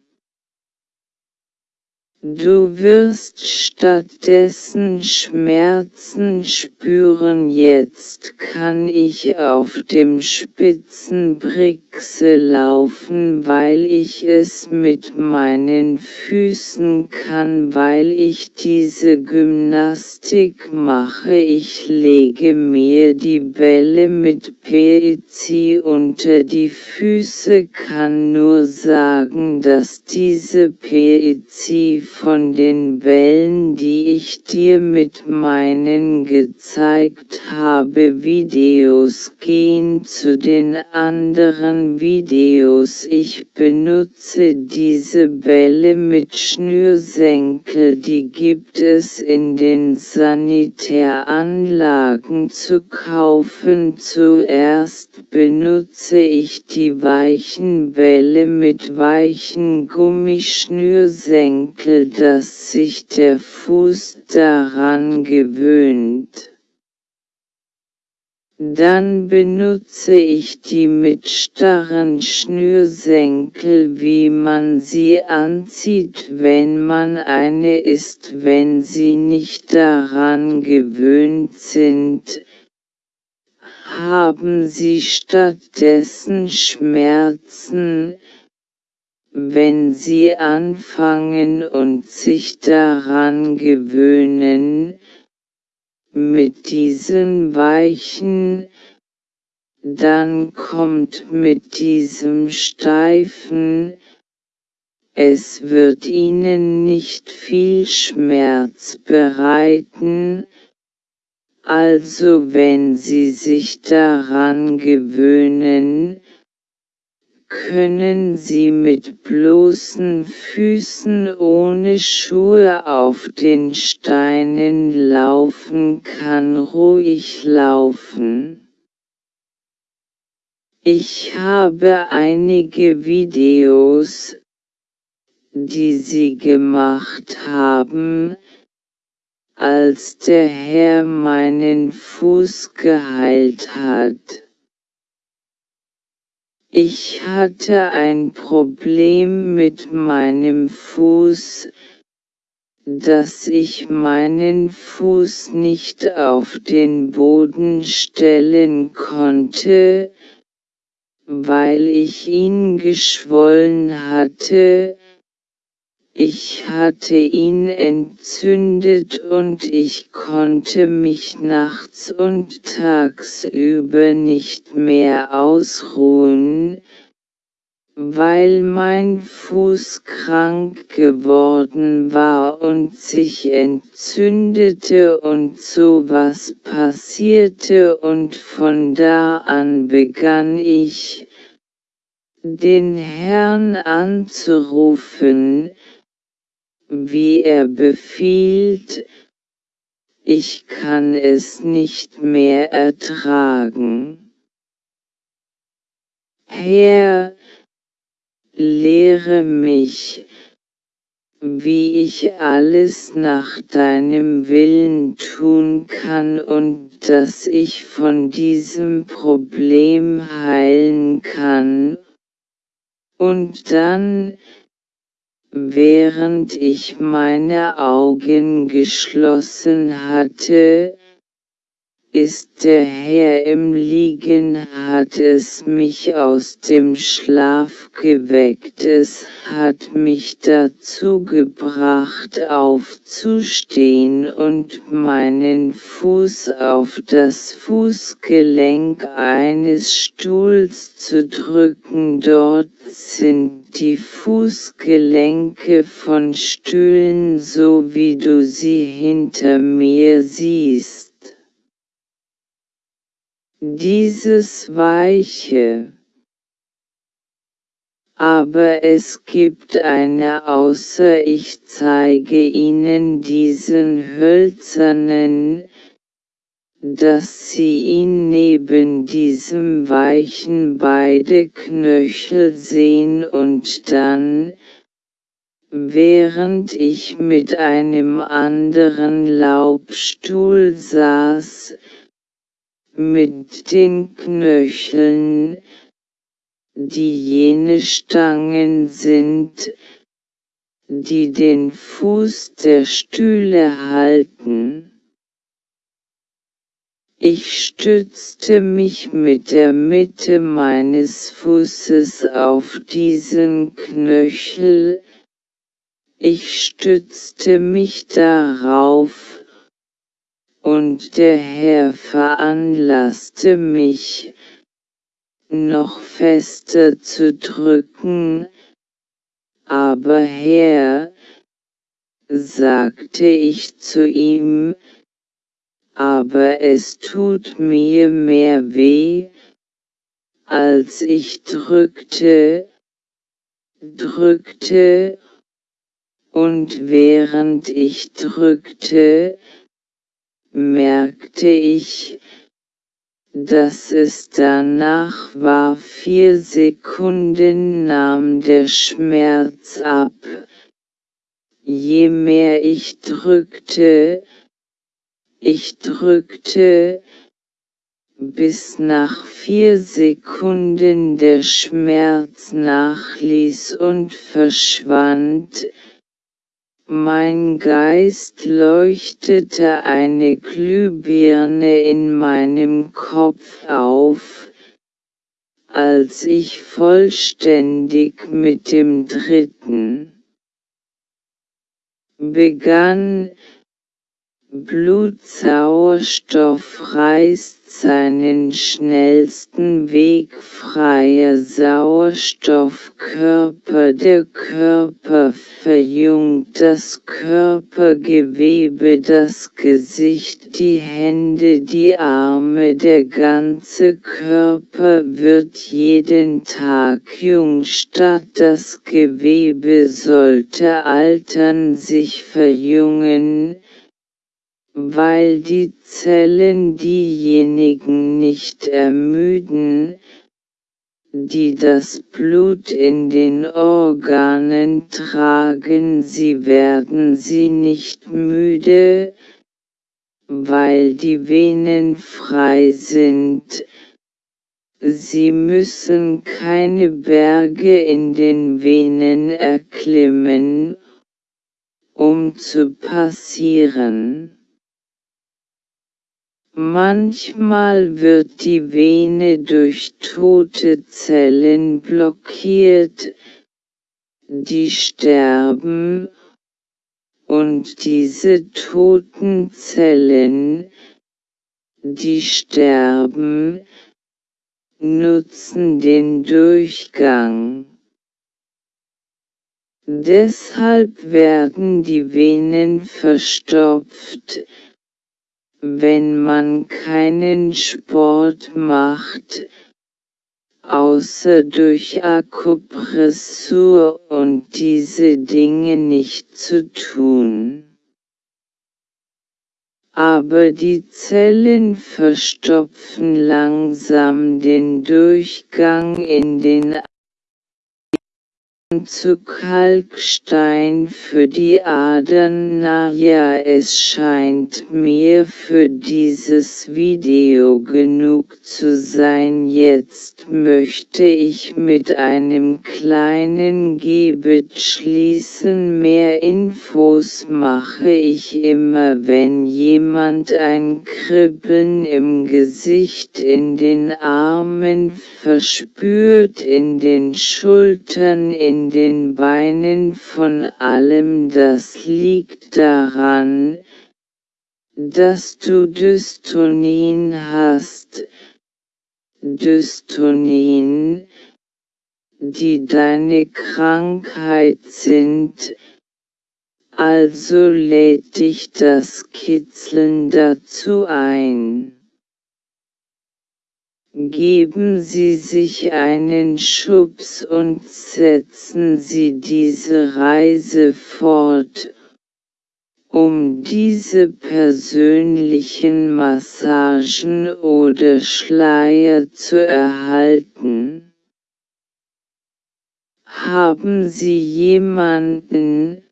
Du wirst stattdessen Schmerzen spüren. Jetzt kann ich auf dem Spitzenbrixe laufen, weil ich es mit meinen Füßen kann, weil ich diese Gymnastik mache. Ich lege mir die Bälle mit PEC unter die Füße, kann nur sagen, dass diese PEC von den Wellen, die ich dir mit meinen gezeigt habe Videos gehen zu den anderen Videos. Ich benutze diese Bälle mit Schnürsenkel, die gibt es in den Sanitäranlagen zu kaufen. Zuerst benutze ich die weichen Bälle mit weichen Gummischnürsenkel dass sich der Fuß daran gewöhnt. Dann benutze ich die mit starren Schnürsenkel wie man sie anzieht wenn man eine ist wenn sie nicht daran gewöhnt sind, haben sie stattdessen Schmerzen, wenn sie anfangen und sich daran gewöhnen, mit diesen weichen, dann kommt mit diesem steifen, es wird ihnen nicht viel Schmerz bereiten, also wenn sie sich daran gewöhnen, können sie mit bloßen Füßen ohne Schuhe auf den Steinen laufen kann ruhig laufen. Ich habe einige Videos, die sie gemacht haben, als der Herr meinen Fuß geheilt hat. Ich hatte ein Problem mit meinem Fuß, dass ich meinen Fuß nicht auf den Boden stellen konnte, weil ich ihn geschwollen hatte, ich hatte ihn entzündet und ich konnte mich nachts und tagsüber nicht mehr ausruhen, weil mein Fuß krank geworden war und sich entzündete und so was passierte und von da an begann ich, den Herrn anzurufen, wie er befiehlt, ich kann es nicht mehr ertragen. Herr, lehre mich, wie ich alles nach deinem Willen tun kann und dass ich von diesem Problem heilen kann. Und dann, Während ich meine Augen geschlossen hatte, ist der Herr im Liegen hat es mich aus dem Schlaf geweckt, es hat mich dazu gebracht aufzustehen und meinen Fuß auf das Fußgelenk eines Stuhls zu drücken, dort sind die Fußgelenke von Stühlen so wie du sie hinter mir siehst. Dieses Weiche. Aber es gibt eine außer ich zeige Ihnen diesen hölzernen, dass Sie ihn neben diesem Weichen beide Knöchel sehen und dann, während ich mit einem anderen Laubstuhl saß, mit den Knöcheln, die jene Stangen sind, die den Fuß der Stühle halten. Ich stützte mich mit der Mitte meines Fußes auf diesen Knöchel, ich stützte mich darauf, und der Herr veranlasste mich, noch fester zu drücken, aber Herr, sagte ich zu ihm, aber es tut mir mehr weh, als ich drückte, drückte, und während ich drückte, merkte ich, dass es danach war vier Sekunden nahm der Schmerz ab. Je mehr ich drückte, ich drückte, bis nach vier Sekunden der Schmerz nachließ und verschwand, mein Geist leuchtete eine Glühbirne in meinem Kopf auf, als ich vollständig mit dem dritten begann, Blutsauerstoff reißt seinen schnellsten Weg freier Sauerstoffkörper. Der Körper verjüngt das Körpergewebe, das Gesicht, die Hände, die Arme, der ganze Körper wird jeden Tag jung statt das Gewebe sollte altern sich verjüngen, weil die Zellen diejenigen nicht ermüden, die das Blut in den Organen tragen, sie werden sie nicht müde, weil die Venen frei sind, Sie müssen keine Berge in den Venen erklimmen, um zu passieren. Manchmal wird die Vene durch tote Zellen blockiert, die sterben, und diese toten Zellen, die sterben, nutzen den Durchgang. Deshalb werden die Venen verstopft, wenn man keinen Sport macht, außer durch Akupressur und diese Dinge nicht zu tun. Aber die Zellen verstopfen langsam den Durchgang in den zu Kalkstein für die Adern. Na ja, es scheint mir für dieses Video genug zu sein. Jetzt möchte ich mit einem kleinen Gebet schließen. Mehr Infos mache ich immer, wenn jemand ein Kribbeln im Gesicht, in den Armen verspürt, in den Schultern, in den Beinen von allem das liegt daran, dass du Dystonin hast, Dystonin, die deine Krankheit sind, also lädt dich das Kitzeln dazu ein. Geben Sie sich einen Schubs und setzen Sie diese Reise fort, um diese persönlichen Massagen oder Schleier zu erhalten. Haben Sie jemanden,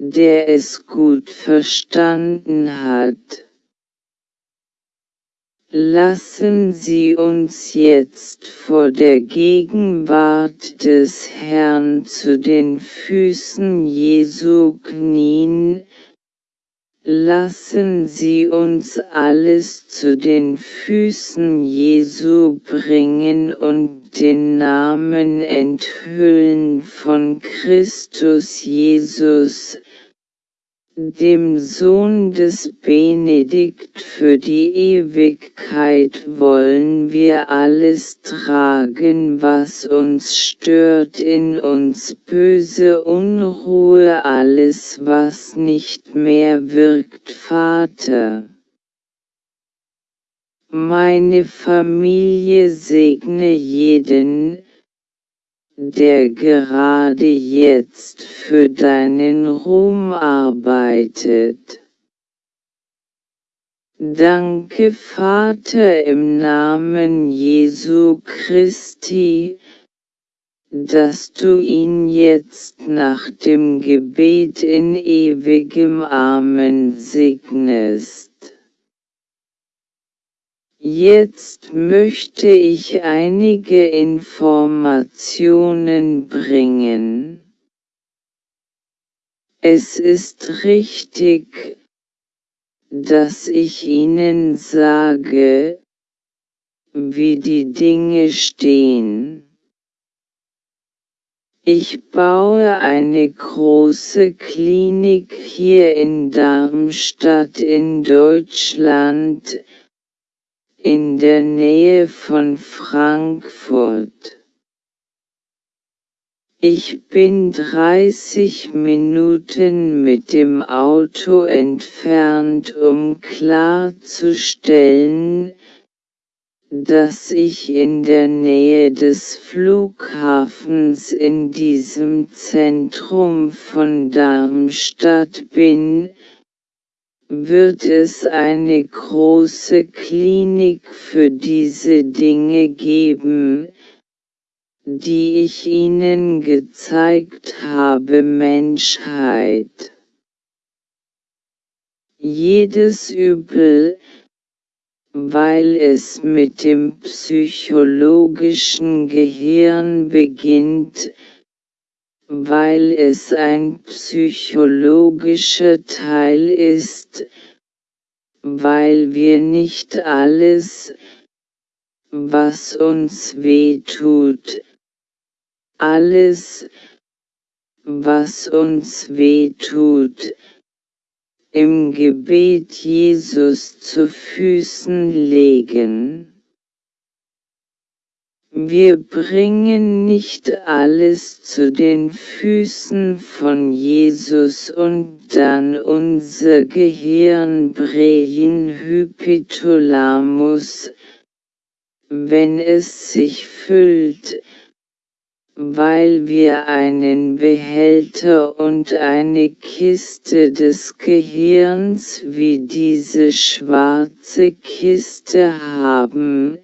der es gut verstanden hat? Lassen Sie uns jetzt vor der Gegenwart des Herrn zu den Füßen Jesu knien, lassen Sie uns alles zu den Füßen Jesu bringen und den Namen enthüllen von Christus Jesus, dem Sohn des Benedikt für die Ewigkeit wollen wir alles tragen, was uns stört in uns böse Unruhe, alles was nicht mehr wirkt, Vater. Meine Familie segne jeden, der gerade jetzt für deinen Ruhm arbeitet. Danke Vater im Namen Jesu Christi, dass du ihn jetzt nach dem Gebet in ewigem Amen segnest. Jetzt möchte ich einige Informationen bringen. Es ist richtig, dass ich Ihnen sage, wie die Dinge stehen. Ich baue eine große Klinik hier in Darmstadt in Deutschland, in der Nähe von Frankfurt. Ich bin 30 Minuten mit dem Auto entfernt, um klarzustellen, dass ich in der Nähe des Flughafens in diesem Zentrum von Darmstadt bin, wird es eine große Klinik für diese Dinge geben, die ich Ihnen gezeigt habe Menschheit. Jedes Übel, weil es mit dem psychologischen Gehirn beginnt, weil es ein psychologischer Teil ist, weil wir nicht alles, was uns weh tut, alles, was uns weh tut, im Gebet Jesus zu Füßen legen. Wir bringen nicht alles zu den Füßen von Jesus und dann unser Gehirn Brehin Hypithalamus, wenn es sich füllt, weil wir einen Behälter und eine Kiste des Gehirns wie diese schwarze Kiste haben,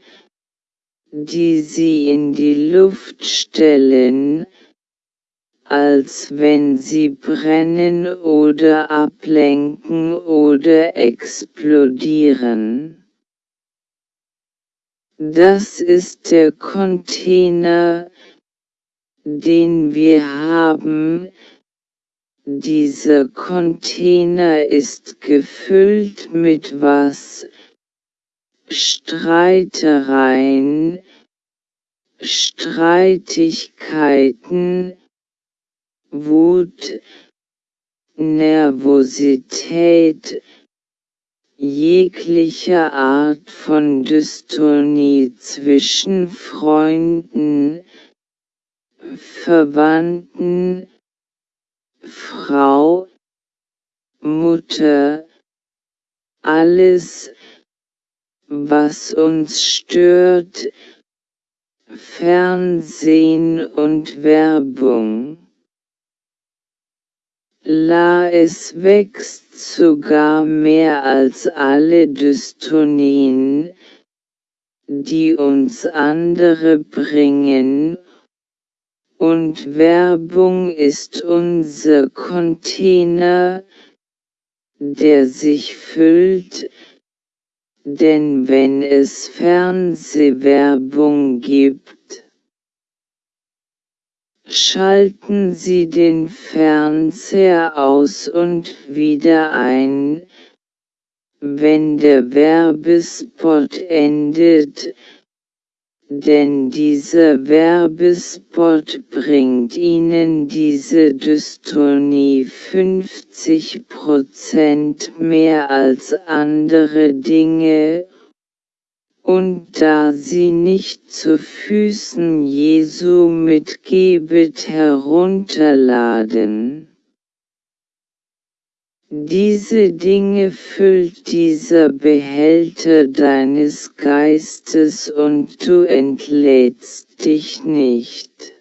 die sie in die Luft stellen, als wenn sie brennen oder ablenken oder explodieren. Das ist der Container, den wir haben, dieser Container ist gefüllt mit was? Streitereien, Streitigkeiten, Wut, Nervosität, jeglicher Art von Dystonie zwischen Freunden, Verwandten, Frau, Mutter, alles, was uns stört, Fernsehen und Werbung. La es wächst sogar mehr als alle Dystonien, die uns andere bringen und Werbung ist unser Container, der sich füllt, denn wenn es Fernsehwerbung gibt, schalten Sie den Fernseher aus und wieder ein, wenn der Werbespot endet, denn dieser Werbespot bringt Ihnen diese Dystonie 50% mehr als andere Dinge, und da sie nicht zu Füßen Jesu mit Gebet herunterladen. Diese Dinge füllt dieser Behälter deines Geistes und du entlädst dich nicht.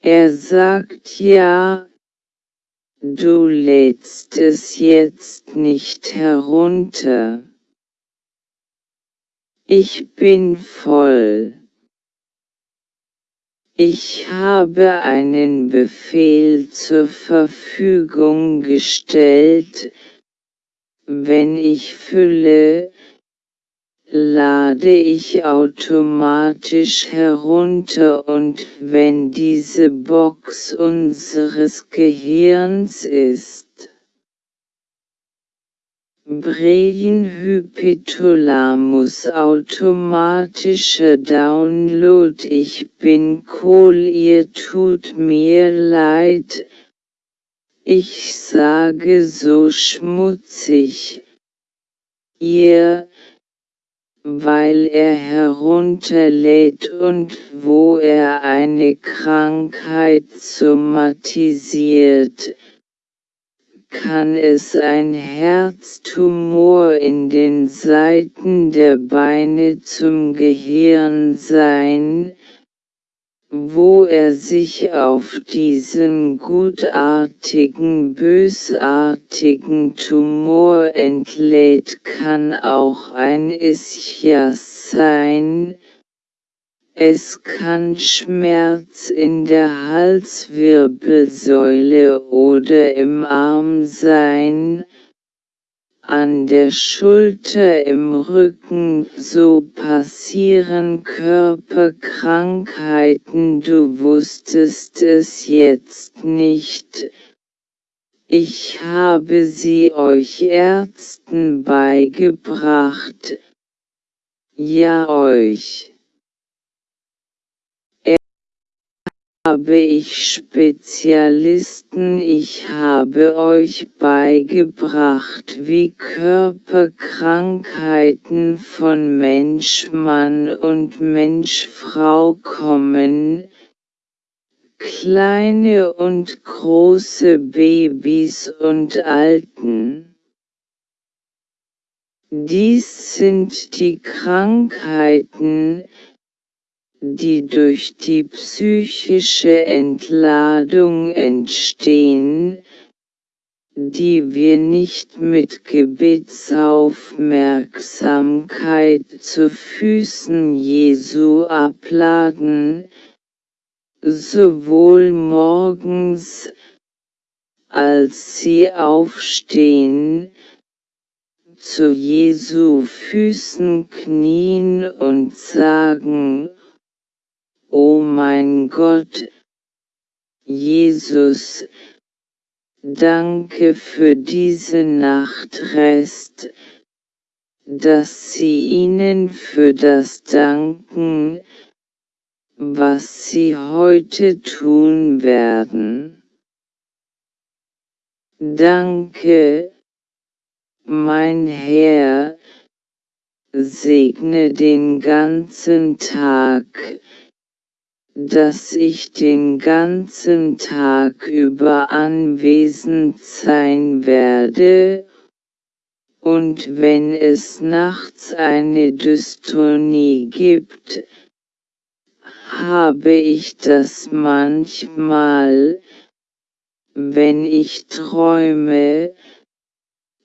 Er sagt ja, du lädst es jetzt nicht herunter. Ich bin voll. Ich habe einen Befehl zur Verfügung gestellt, wenn ich fülle, lade ich automatisch herunter und wenn diese Box unseres Gehirns ist, Brain-Hypothalamus automatischer Download. Ich bin cool ihr tut mir leid, ich sage so schmutzig, ihr, weil er herunterlädt und wo er eine Krankheit somatisiert, kann es ein Herztumor in den Seiten der Beine zum Gehirn sein, wo er sich auf diesen gutartigen bösartigen Tumor entlädt kann auch ein Ischias sein, es kann Schmerz in der Halswirbelsäule oder im Arm sein, an der Schulter im Rücken, so passieren Körperkrankheiten, du wusstest es jetzt nicht. Ich habe sie euch Ärzten beigebracht. Ja euch. Habe ich Spezialisten, ich habe euch beigebracht, wie Körperkrankheiten von Mensch-Mann und Mensch-Frau kommen, kleine und große Babys und Alten. Dies sind die Krankheiten, die durch die psychische Entladung entstehen, die wir nicht mit Gebetsaufmerksamkeit zu Füßen Jesu abladen, sowohl morgens, als sie aufstehen, zu Jesu Füßen knien und sagen, O mein Gott, Jesus, danke für diese Nachtrest, dass Sie ihnen für das danken, was Sie heute tun werden. Danke, mein Herr, segne den ganzen Tag, dass ich den ganzen Tag über anwesend sein werde, und wenn es nachts eine Dystonie gibt, habe ich das manchmal, wenn ich träume,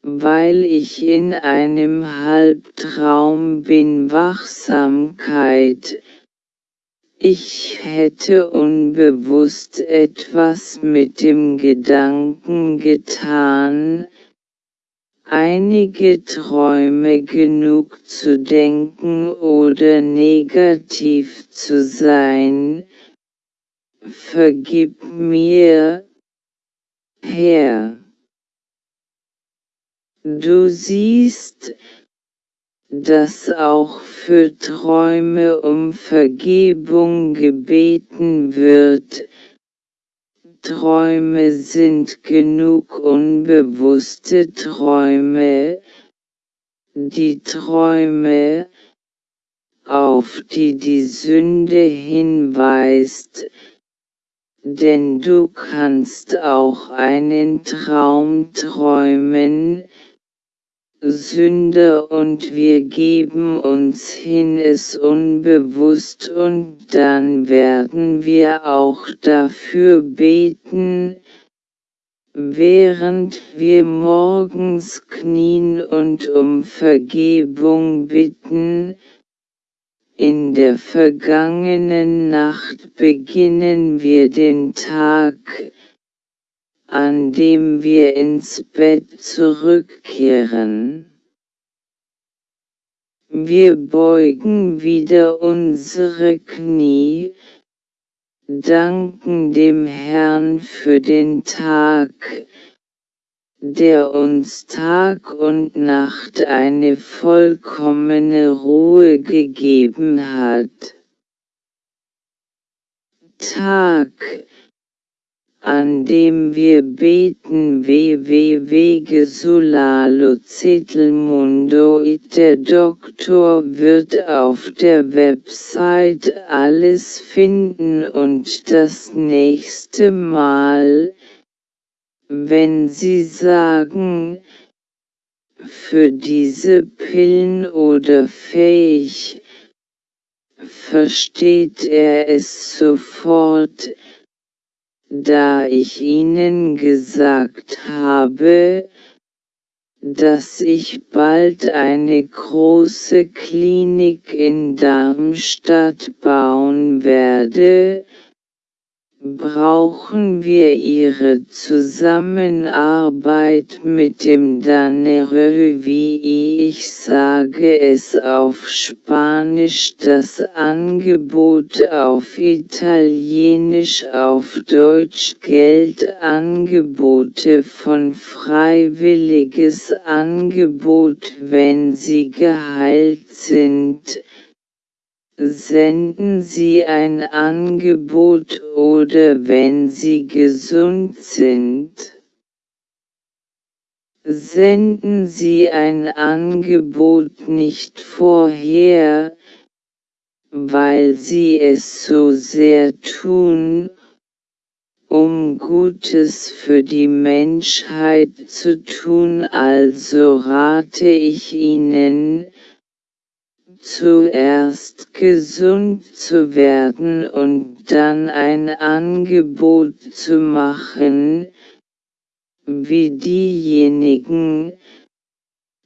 weil ich in einem Halbtraum bin Wachsamkeit, ich hätte unbewusst etwas mit dem Gedanken getan, einige Träume genug zu denken oder negativ zu sein. Vergib mir, Herr. Du siehst, dass auch für Träume um Vergebung gebeten wird. Träume sind genug unbewusste Träume, die Träume, auf die die Sünde hinweist, denn du kannst auch einen Traum träumen, Sünde und wir geben uns hin es unbewusst und dann werden wir auch dafür beten, während wir morgens knien und um Vergebung bitten, in der vergangenen Nacht beginnen wir den Tag, an dem wir ins Bett zurückkehren. Wir beugen wieder unsere Knie, danken dem Herrn für den Tag, der uns Tag und Nacht eine vollkommene Ruhe gegeben hat. Tag, an dem wir beten www.gesulalo Der Doktor wird auf der Website alles finden und das nächste Mal, wenn Sie sagen, für diese Pillen oder fähig, versteht er es sofort, da ich Ihnen gesagt habe, dass ich bald eine große Klinik in Darmstadt bauen werde, brauchen wir Ihre Zusammenarbeit mit dem Danere wie ich sage es auf Spanisch das Angebot auf Italienisch auf Deutsch Geldangebote von freiwilliges Angebot wenn Sie geheilt sind Senden Sie ein Angebot oder wenn Sie gesund sind. Senden Sie ein Angebot nicht vorher, weil Sie es so sehr tun, um Gutes für die Menschheit zu tun, also rate ich Ihnen, zuerst gesund zu werden und dann ein Angebot zu machen, wie diejenigen,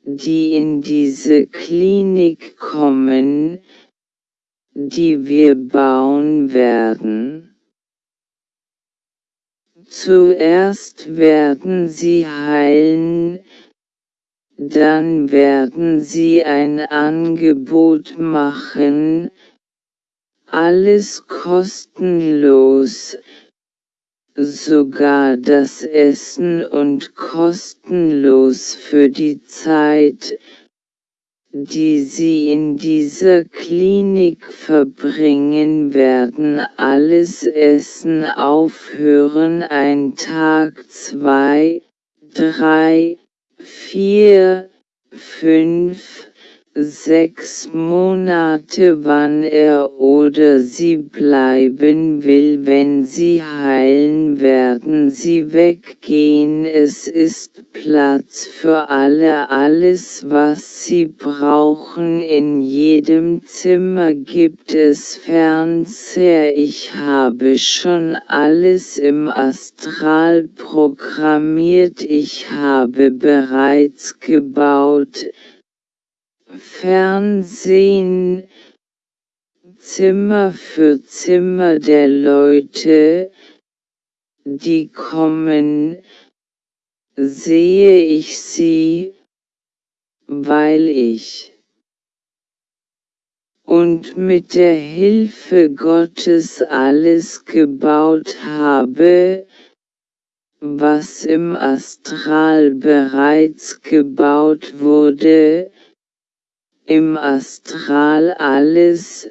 die in diese Klinik kommen, die wir bauen werden. Zuerst werden sie heilen, dann werden sie ein Angebot machen, alles kostenlos, sogar das Essen und kostenlos für die Zeit, die sie in dieser Klinik verbringen werden. Alles Essen aufhören ein Tag zwei, drei, vier, fünf, sechs Monate wann er oder sie bleiben will wenn sie heilen werden. Sie weggehen. Es ist Platz für alle. Alles was sie brauchen in jedem Zimmer gibt es. Fernseher. Ich habe schon alles im Astral programmiert. Ich habe bereits gebaut Fernsehen Zimmer für Zimmer der Leute, die kommen, sehe ich sie, weil ich. Und mit der Hilfe Gottes alles gebaut habe, was im Astral bereits gebaut wurde, im Astral alles,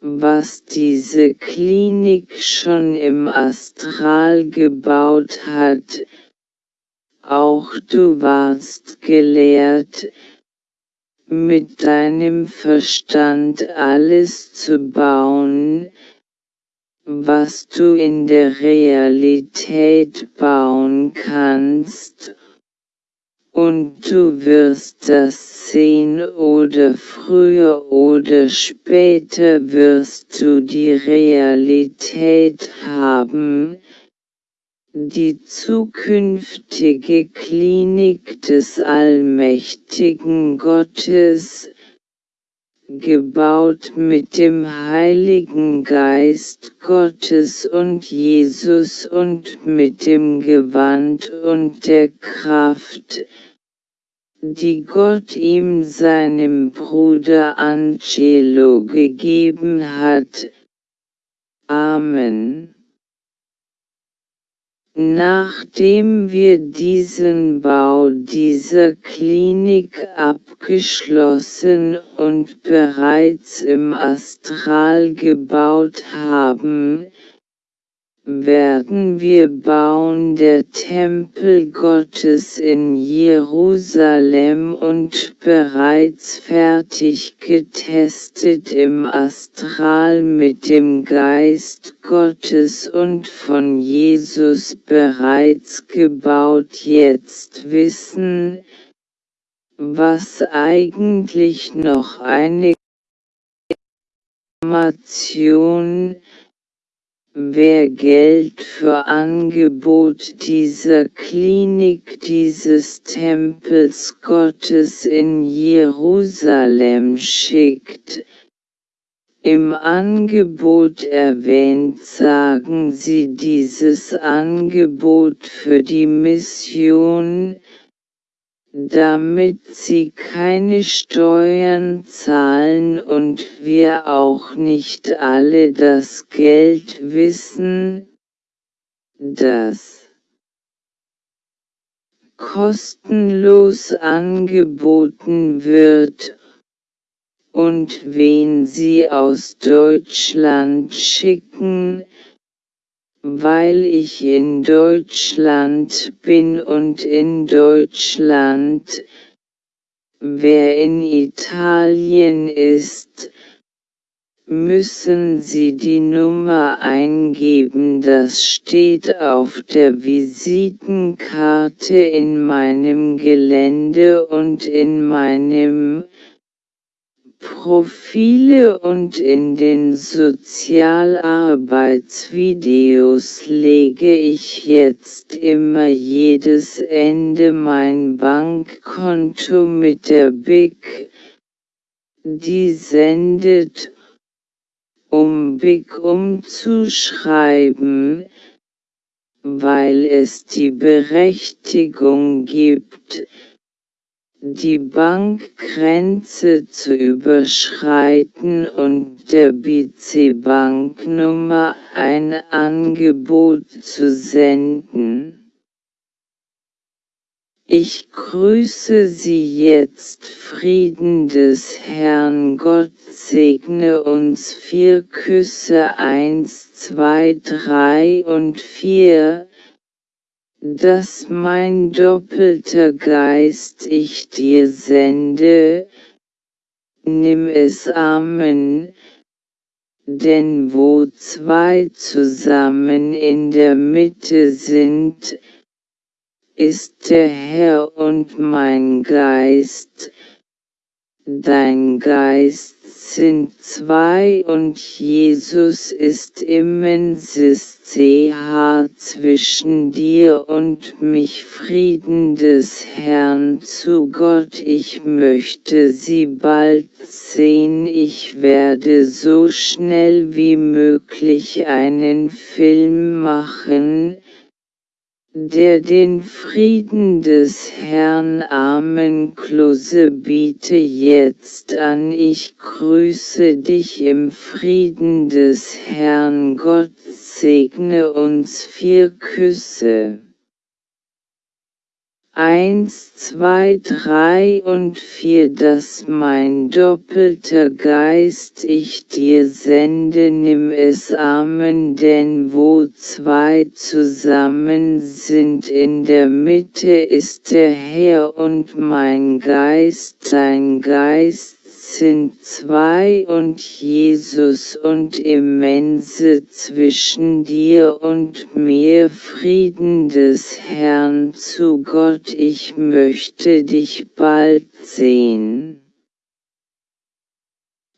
was diese Klinik schon im Astral gebaut hat, auch du warst gelehrt, mit deinem Verstand alles zu bauen, was du in der Realität bauen kannst, und du wirst das sehen oder früher oder später wirst du die Realität haben, die zukünftige Klinik des allmächtigen Gottes, gebaut mit dem Heiligen Geist Gottes und Jesus und mit dem Gewand und der Kraft, die Gott ihm seinem Bruder Angelo gegeben hat. Amen. Nachdem wir diesen Bau dieser Klinik abgeschlossen und bereits im Astral gebaut haben, werden wir bauen der Tempel Gottes in Jerusalem und bereits fertig getestet im Astral mit dem Geist Gottes und von Jesus bereits gebaut. Jetzt wissen, was eigentlich noch eine Information Wer Geld für Angebot dieser Klinik dieses Tempels Gottes in Jerusalem schickt, im Angebot erwähnt sagen Sie dieses Angebot für die Mission, damit sie keine Steuern zahlen und wir auch nicht alle das Geld wissen, das kostenlos angeboten wird und wen sie aus Deutschland schicken, weil ich in Deutschland bin und in Deutschland, wer in Italien ist, müssen Sie die Nummer eingeben, das steht auf der Visitenkarte in meinem Gelände und in meinem Profile und in den Sozialarbeitsvideos lege ich jetzt immer jedes Ende mein Bankkonto mit der BIC, die sendet, um BIC umzuschreiben, weil es die Berechtigung gibt, die Bankgrenze zu überschreiten und der BC-Banknummer ein Angebot zu senden. Ich grüße Sie jetzt Frieden des Herrn Gott segne uns vier Küsse eins, zwei, drei und vier, dass mein doppelter Geist ich dir sende, nimm es Amen, denn wo zwei zusammen in der Mitte sind, ist der Herr und mein Geist, dein Geist sind zwei und Jesus ist immenses CH zwischen dir und mich. Frieden des Herrn zu Gott ich möchte sie bald sehen. Ich werde so schnell wie möglich einen Film machen, der den Frieden des Herrn Amen Klose biete jetzt an. Ich grüße dich im Frieden des Herrn. Gott segne uns. Vier Küsse. Eins, zwei, drei und vier, dass mein doppelter Geist ich dir sende, nimm es Amen, denn wo zwei zusammen sind in der Mitte ist der Herr und mein Geist, sein Geist sind zwei und Jesus und immense zwischen dir und mir Frieden des Herrn zu Gott ich möchte dich bald sehen.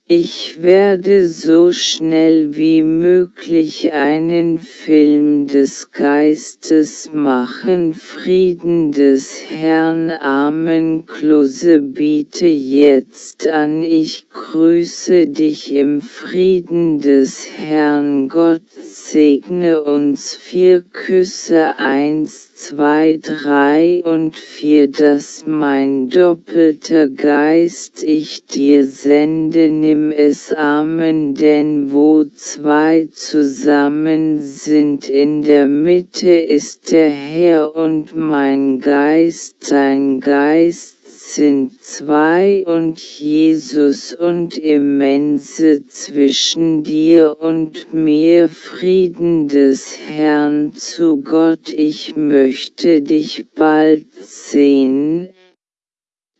Ich werde so schnell wie möglich einen Film des Geistes machen. Frieden des Herrn Amen. Klose biete jetzt an. Ich grüße dich im Frieden des Herrn Gott. Segne uns. Vier Küsse eins zwei, drei und vier, dass mein doppelter Geist ich dir sende, nimm nimm es Amen denn wo zwei zusammen sind in der Mitte ist der Herr und mein Geist sein Geist sind zwei und Jesus und immense zwischen dir und mir Frieden des Herrn zu Gott. Ich möchte dich bald sehen,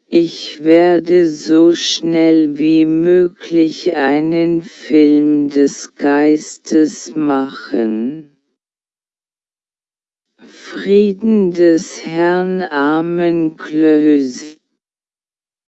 ich werde so schnell wie möglich einen Film des Geistes machen. Frieden des Herrn Amen Klöse